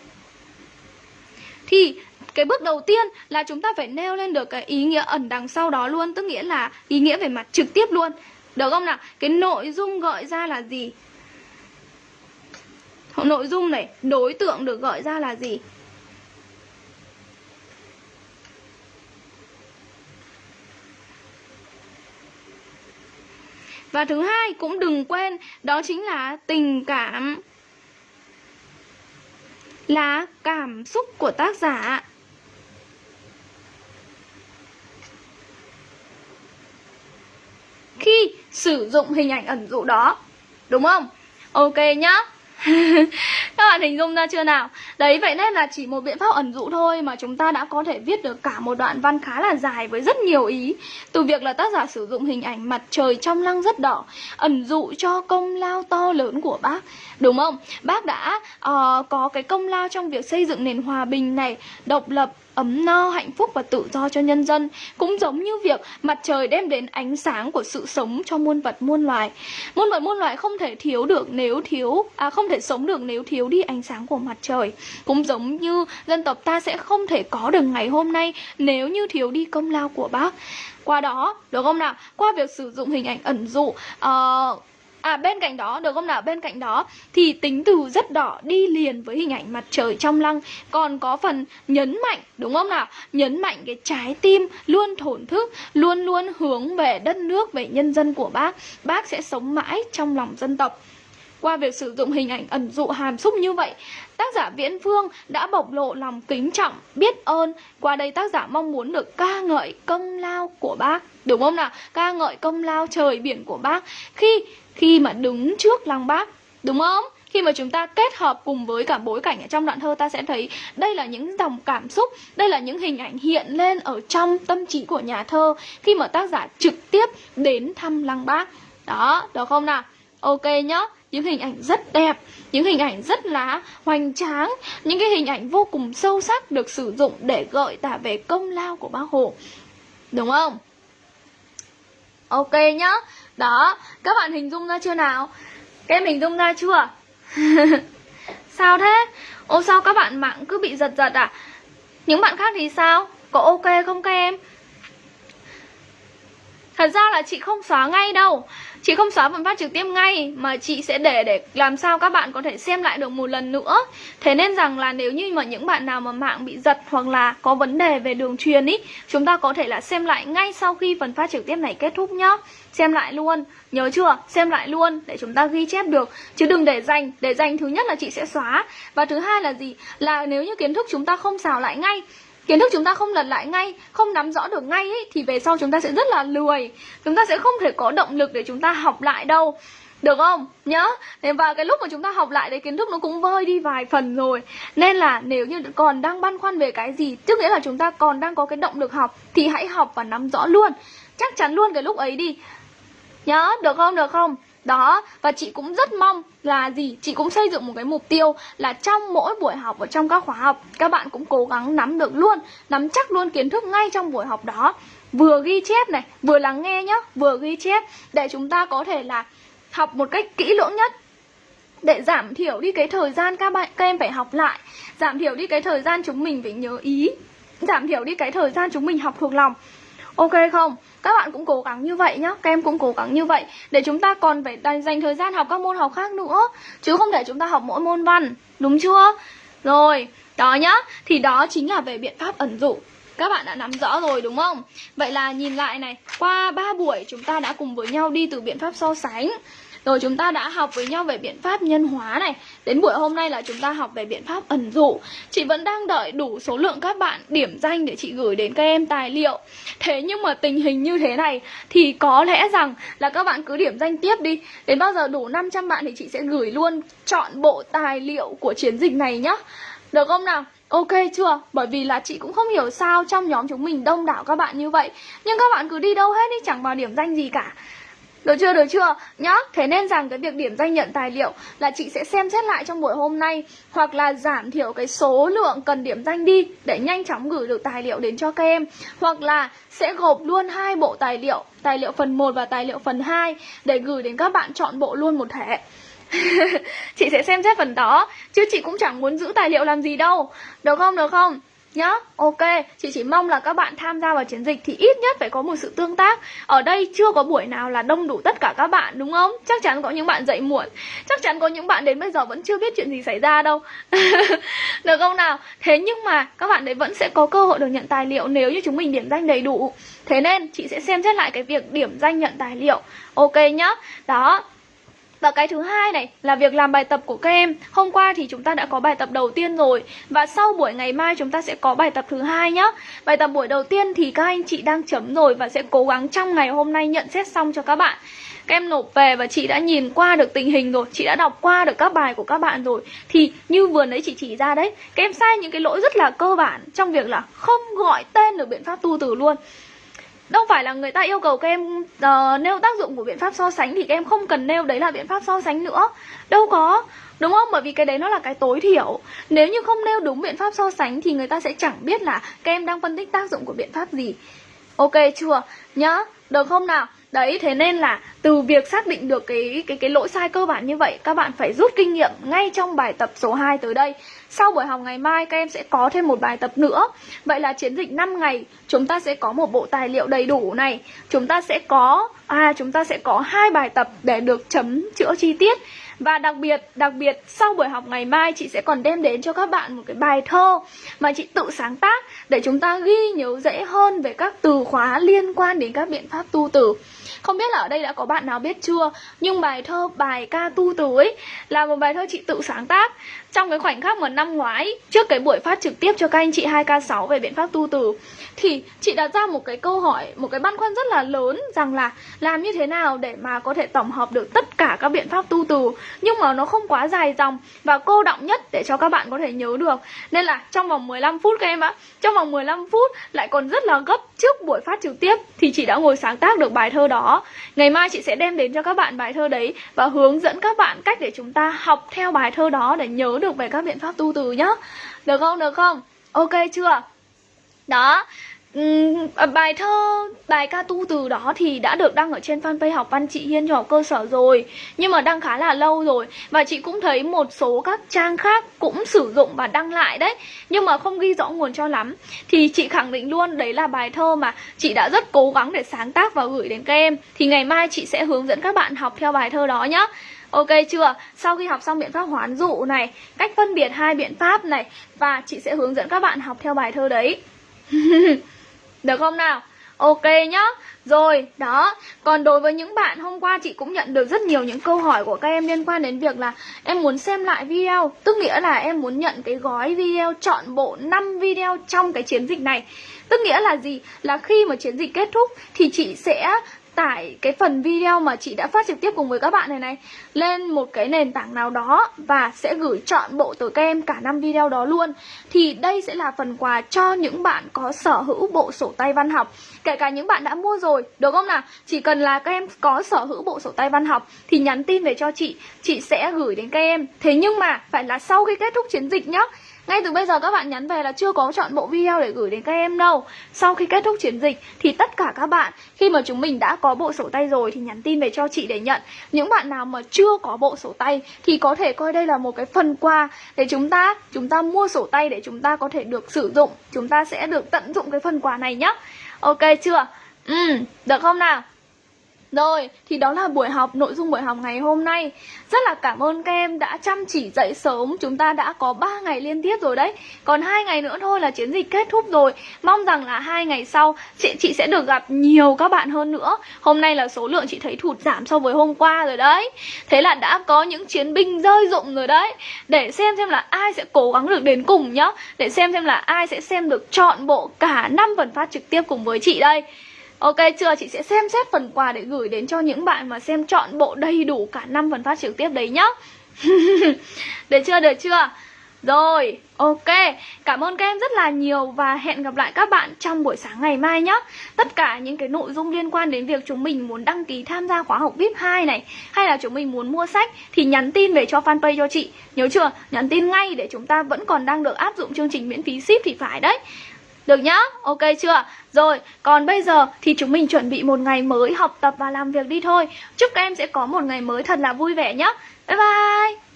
thì cái bước đầu tiên là chúng ta phải nêu lên được cái ý nghĩa ẩn đằng sau đó luôn, tức nghĩa là ý nghĩa về mặt trực tiếp luôn. Được không nào? Cái nội dung gọi ra là gì? Nội dung này, đối tượng được gọi ra là gì? Và thứ hai cũng đừng quên, đó chính là tình cảm là cảm xúc của tác giả. Khi sử dụng hình ảnh ẩn dụ đó. Đúng không? Ok nhá. Các bạn hình dung ra chưa nào? Đấy, vậy nên là chỉ một biện pháp ẩn dụ thôi mà chúng ta đã có thể viết được cả một đoạn văn khá là dài với rất nhiều ý. Từ việc là tác giả sử dụng hình ảnh mặt trời trong lăng rất đỏ, ẩn dụ cho công lao to lớn của bác. Đúng không? Bác đã uh, có cái công lao trong việc xây dựng nền hòa bình này, độc lập, ấm no, hạnh phúc và tự do cho nhân dân Cũng giống như việc mặt trời đem đến ánh sáng của sự sống cho muôn vật muôn loài. Muôn vật muôn loài không thể thiếu được nếu thiếu À không thể sống được nếu thiếu đi ánh sáng của mặt trời. Cũng giống như dân tộc ta sẽ không thể có được ngày hôm nay nếu như thiếu đi công lao của bác. Qua đó được không nào? Qua việc sử dụng hình ảnh ẩn dụ uh, À bên cạnh đó, được không nào? Bên cạnh đó thì tính từ rất đỏ đi liền với hình ảnh mặt trời trong lăng Còn có phần nhấn mạnh, đúng không nào? Nhấn mạnh cái trái tim luôn thổn thức, luôn luôn hướng về đất nước, về nhân dân của bác Bác sẽ sống mãi trong lòng dân tộc qua việc sử dụng hình ảnh ẩn dụ hàm xúc như vậy, tác giả Viễn Phương đã bộc lộ lòng kính trọng, biết ơn. Qua đây tác giả mong muốn được ca ngợi công lao của bác, đúng không nào? Ca ngợi công lao trời biển của bác khi khi mà đứng trước lăng bác, đúng không? Khi mà chúng ta kết hợp cùng với cả bối cảnh ở trong đoạn thơ ta sẽ thấy đây là những dòng cảm xúc, đây là những hình ảnh hiện lên ở trong tâm trí của nhà thơ khi mà tác giả trực tiếp đến thăm lăng bác. Đó, được không nào? Ok nhá những hình ảnh rất đẹp những hình ảnh rất là hoành tráng những cái hình ảnh vô cùng sâu sắc được sử dụng để gợi tả về công lao của bác hồ đúng không ok nhá đó, các bạn hình dung ra chưa nào? Các em hình dung ra chưa? Sao thế? Ô, sao các bạn mạng cứ bị giật giật à? Những bạn khác thì sao? Có ok không các em? Thật ra là chị không xóa ngay đâu. Chị không xóa phần phát trực tiếp ngay, Mà chị sẽ để để làm sao các bạn có thể xem lại được một lần nữa. Thế nên rằng là nếu như mà những bạn nào mà mạng bị giật Hoặc là có vấn đề về đường truyền ý, Chúng ta có thể là xem lại ngay sau khi phần phát trực tiếp này kết thúc nhá. Xem lại luôn. Nhớ chưa? Xem lại luôn để chúng ta ghi chép được. Chứ đừng để dành. Để dành thứ nhất là chị sẽ xóa. Và thứ hai là gì? Là nếu như kiến thức chúng ta không xào lại ngay kiến thức chúng ta không lật lại ngay không nắm rõ được ngay ấy, thì về sau chúng ta sẽ rất là lười. Chúng ta sẽ không thể có động lực để chúng ta học lại đâu. Được không? Nhớ. Thế và cái lúc mà chúng ta học lại đấy kiến thức nó cũng vơi đi vài phần rồi. Nên là nếu như còn đang băn khoăn về cái gì Tức nghĩa là chúng ta còn đang có cái động lực học Thì hãy học và nắm rõ luôn. Chắc chắn luôn cái lúc ấy đi. Nhớ, được không? Được không? Đó, và chị cũng rất mong là gì? Chị cũng xây dựng một cái mục tiêu là trong mỗi buổi học ở trong các khóa học Các bạn cũng cố gắng nắm được luôn, nắm chắc luôn kiến thức ngay trong buổi học đó. Vừa ghi chép này, vừa lắng nghe nhá, vừa ghi chép Để chúng ta có thể là học một cách kỹ lưỡng nhất. Để giảm thiểu đi cái thời gian các bạn các em phải học lại giảm thiểu đi cái thời gian chúng mình phải nhớ ý giảm thiểu đi cái thời gian chúng mình học thuộc lòng ok không? Các bạn cũng cố gắng như vậy nhá. Các em cũng cố gắng như vậy để chúng ta còn phải dành thời gian học các môn học khác nữa. Chứ không để chúng ta học mỗi môn văn. Đúng chưa? Rồi đó nhá. Thì đó chính là về biện pháp ẩn dụ. Các bạn đã nắm rõ rồi đúng không? Vậy là nhìn lại này, qua 3 buổi chúng ta đã cùng với nhau đi từ biện pháp so sánh rồi chúng ta đã học với nhau về biện pháp nhân hóa này. Đến buổi hôm nay là chúng ta học về biện pháp ẩn dụ. Chị vẫn đang đợi đủ số lượng các bạn điểm danh để chị gửi đến các em tài liệu. Thế nhưng mà tình hình như thế này Thì có lẽ rằng là các bạn cứ điểm danh tiếp đi. Đến bao giờ đủ 500 bạn thì chị sẽ gửi luôn chọn bộ tài liệu của chiến dịch này nhá. Được không nào? Ok chưa? Bởi vì là chị cũng không hiểu sao trong nhóm chúng mình đông đảo các bạn như vậy. Nhưng các bạn cứ đi đâu hết đi, chẳng vào điểm danh gì cả được chưa, được chưa? Nhá, thế nên rằng cái việc điểm danh nhận tài liệu là chị sẽ xem xét lại trong buổi hôm nay Hoặc là giảm thiểu cái số lượng cần điểm danh đi để nhanh chóng gửi được tài liệu đến cho các em Hoặc là sẽ gộp luôn hai bộ tài liệu, tài liệu phần 1 và tài liệu phần 2 để gửi đến các bạn chọn bộ luôn một thẻ. chị sẽ xem xét phần đó chứ chị cũng chẳng muốn giữ tài liệu làm gì đâu được không được không nhá, ok. Chị chỉ mong là các bạn tham gia vào chiến dịch thì ít nhất phải có một sự tương tác. Ở đây chưa có buổi nào là đông đủ tất cả các bạn, đúng không? Chắc chắn có những bạn dậy muộn. Chắc chắn có những bạn đến bây giờ vẫn chưa biết chuyện gì xảy ra đâu. Được không nào? Thế nhưng mà các bạn đấy vẫn sẽ có cơ hội được nhận tài liệu nếu như chúng mình điểm danh đầy đủ. Thế nên chị sẽ xem xét lại cái việc điểm danh nhận tài liệu. Ok nhá. Đó và cái thứ hai này là việc làm bài tập của các em. Hôm qua thì chúng ta đã có bài tập đầu tiên rồi và sau buổi ngày mai chúng ta sẽ có bài tập thứ hai nhá. Bài tập buổi đầu tiên thì các anh chị đang chấm rồi và sẽ cố gắng trong ngày hôm nay nhận xét xong cho các bạn. Các em nộp về và chị đã nhìn qua được tình hình rồi, chị đã đọc qua được các bài của các bạn rồi. Thì như vừa nãy chị chỉ ra đấy, các em sai những cái lỗi rất là cơ bản trong việc là không gọi tên được biện pháp tu từ luôn đâu phải là người ta yêu cầu các em uh, nêu tác dụng của biện pháp so sánh thì các em không cần nêu đấy là biện pháp so sánh nữa. Đâu có đúng không? Bởi vì cái đấy nó là cái tối thiểu. Nếu như không nêu đúng biện pháp so sánh thì người ta sẽ chẳng biết là các em đang phân tích tác dụng của biện pháp gì. Ok chưa? Nhá được không nào? Đấy, thế nên là từ việc xác định được cái cái cái lỗi sai cơ bản như vậy, các bạn phải rút kinh nghiệm ngay trong bài tập số 2 tới đây. Sau buổi học ngày mai các em sẽ có thêm một bài tập nữa. Vậy là chiến dịch 5 ngày chúng ta sẽ có một bộ tài liệu đầy đủ này. Chúng ta sẽ có à chúng ta sẽ có hai bài tập để được chấm chữa chi tiết. Và đặc biệt, đặc biệt sau buổi học ngày mai chị sẽ còn đem đến cho các bạn một cái bài thơ mà chị tự sáng tác để chúng ta ghi nhớ dễ hơn về các từ khóa liên quan đến các biện pháp tu từ. Không biết là ở đây đã có bạn nào biết chưa, Nhưng bài thơ, bài ca tu từ ấy Là một bài thơ chị tự sáng tác Trong cái khoảnh khắc mà năm ngoái, Trước cái buổi phát trực tiếp cho các anh chị 2K6 về biện pháp tu từ, Thì chị đặt ra một cái câu hỏi, Một cái băn khoăn rất là lớn Rằng là làm như thế nào để mà có thể tổng hợp được tất cả các biện pháp tu từ, Nhưng mà nó không quá dài dòng Và cô động nhất để cho các bạn có thể nhớ được. Nên là trong vòng 15 phút các em ạ, Trong vòng 15 phút lại còn rất là gấp trước buổi phát trực tiếp, Thì chị đã ngồi sáng tác được bài thơ đó. Ngày mai chị sẽ đem đến cho các bạn bài thơ đấy Và hướng dẫn các bạn cách để chúng ta học theo bài thơ đó Để nhớ được về các biện pháp tu từ nhá Được không, được không? Ok chưa? Đó Ừ, à, bài thơ, bài ca tu từ đó thì đã được đăng ở trên fanpage học văn chị Hiên cho học cơ sở rồi Nhưng mà đăng khá là lâu rồi. Và chị cũng thấy một số các trang khác cũng sử dụng và đăng lại đấy Nhưng mà không ghi rõ nguồn cho lắm. Thì chị khẳng định luôn đấy là bài thơ mà chị đã rất cố gắng để sáng tác và gửi đến các em. Thì ngày mai chị sẽ hướng dẫn các bạn học theo bài thơ đó nhá. Ok chưa? Sau khi học xong biện pháp hoán dụ này Cách phân biệt hai biện pháp này Và chị sẽ hướng dẫn các bạn học theo bài thơ đấy. Được không nào? Ok nhá Rồi, đó Còn đối với những bạn hôm qua chị cũng nhận được rất nhiều những câu hỏi của các em liên quan đến việc là Em muốn xem lại video Tức nghĩa là em muốn nhận cái gói video chọn bộ 5 video trong cái chiến dịch này Tức nghĩa là gì? Là khi mà chiến dịch kết thúc thì chị sẽ tải cái phần video mà chị đã phát trực tiếp cùng với các bạn này này lên một cái nền tảng nào đó và sẽ gửi chọn bộ tới các em cả năm video đó luôn. Thì đây sẽ là phần quà cho những bạn có sở hữu bộ sổ tay văn học. Kể cả những bạn đã mua rồi, được không nào? Chỉ cần là các em có sở hữu bộ sổ tay văn học thì nhắn tin về cho chị chị sẽ gửi đến các em. Thế nhưng mà phải là sau khi kết thúc chiến dịch nhá ngay từ bây giờ các bạn nhắn về là chưa có chọn bộ video để gửi đến các em đâu Sau khi kết thúc chiến dịch thì tất cả các bạn khi mà chúng mình đã có bộ sổ tay rồi thì nhắn tin về cho chị để nhận Những bạn nào mà chưa có bộ sổ tay thì có thể coi đây là một cái phần quà để chúng ta chúng ta mua sổ tay để chúng ta có thể được sử dụng Chúng ta sẽ được tận dụng cái phần quà này nhá Ok chưa? Ừ, được không nào? Rồi, thì đó là buổi học, nội dung buổi học ngày hôm nay. Rất là cảm ơn các em đã chăm chỉ dậy sớm. Chúng ta đã có 3 ngày liên tiếp rồi đấy. Còn hai ngày nữa thôi là chiến dịch kết thúc rồi. Mong rằng là hai ngày sau chị, chị sẽ được gặp nhiều các bạn hơn nữa. Hôm nay là số lượng chị thấy thụt giảm so với hôm qua rồi đấy. Thế là đã có những chiến binh rơi rụng rồi đấy. Để xem xem là ai sẽ cố gắng được đến cùng nhá. Để xem xem là ai sẽ xem được chọn bộ cả năm phần phát trực tiếp cùng với chị đây. Ok chưa? Chị sẽ xem xét phần quà để gửi đến cho những bạn mà xem chọn bộ đầy đủ cả năm phần phát trực tiếp đấy nhá Được chưa? Được chưa? Rồi, ok Cảm ơn các em rất là nhiều Và hẹn gặp lại các bạn trong buổi sáng ngày mai nhé Tất cả những cái nội dung liên quan đến việc chúng mình muốn đăng ký tham gia khóa học VIP 2 này Hay là chúng mình muốn mua sách Thì nhắn tin về cho fanpage cho chị Nhớ chưa? Nhắn tin ngay để chúng ta vẫn còn đang được áp dụng chương trình miễn phí ship thì phải đấy được nhá, ok chưa? Rồi, còn bây giờ thì chúng mình chuẩn bị một ngày mới học tập và làm việc đi thôi. Chúc các em sẽ có một ngày mới thật là vui vẻ nhá. Bye bye!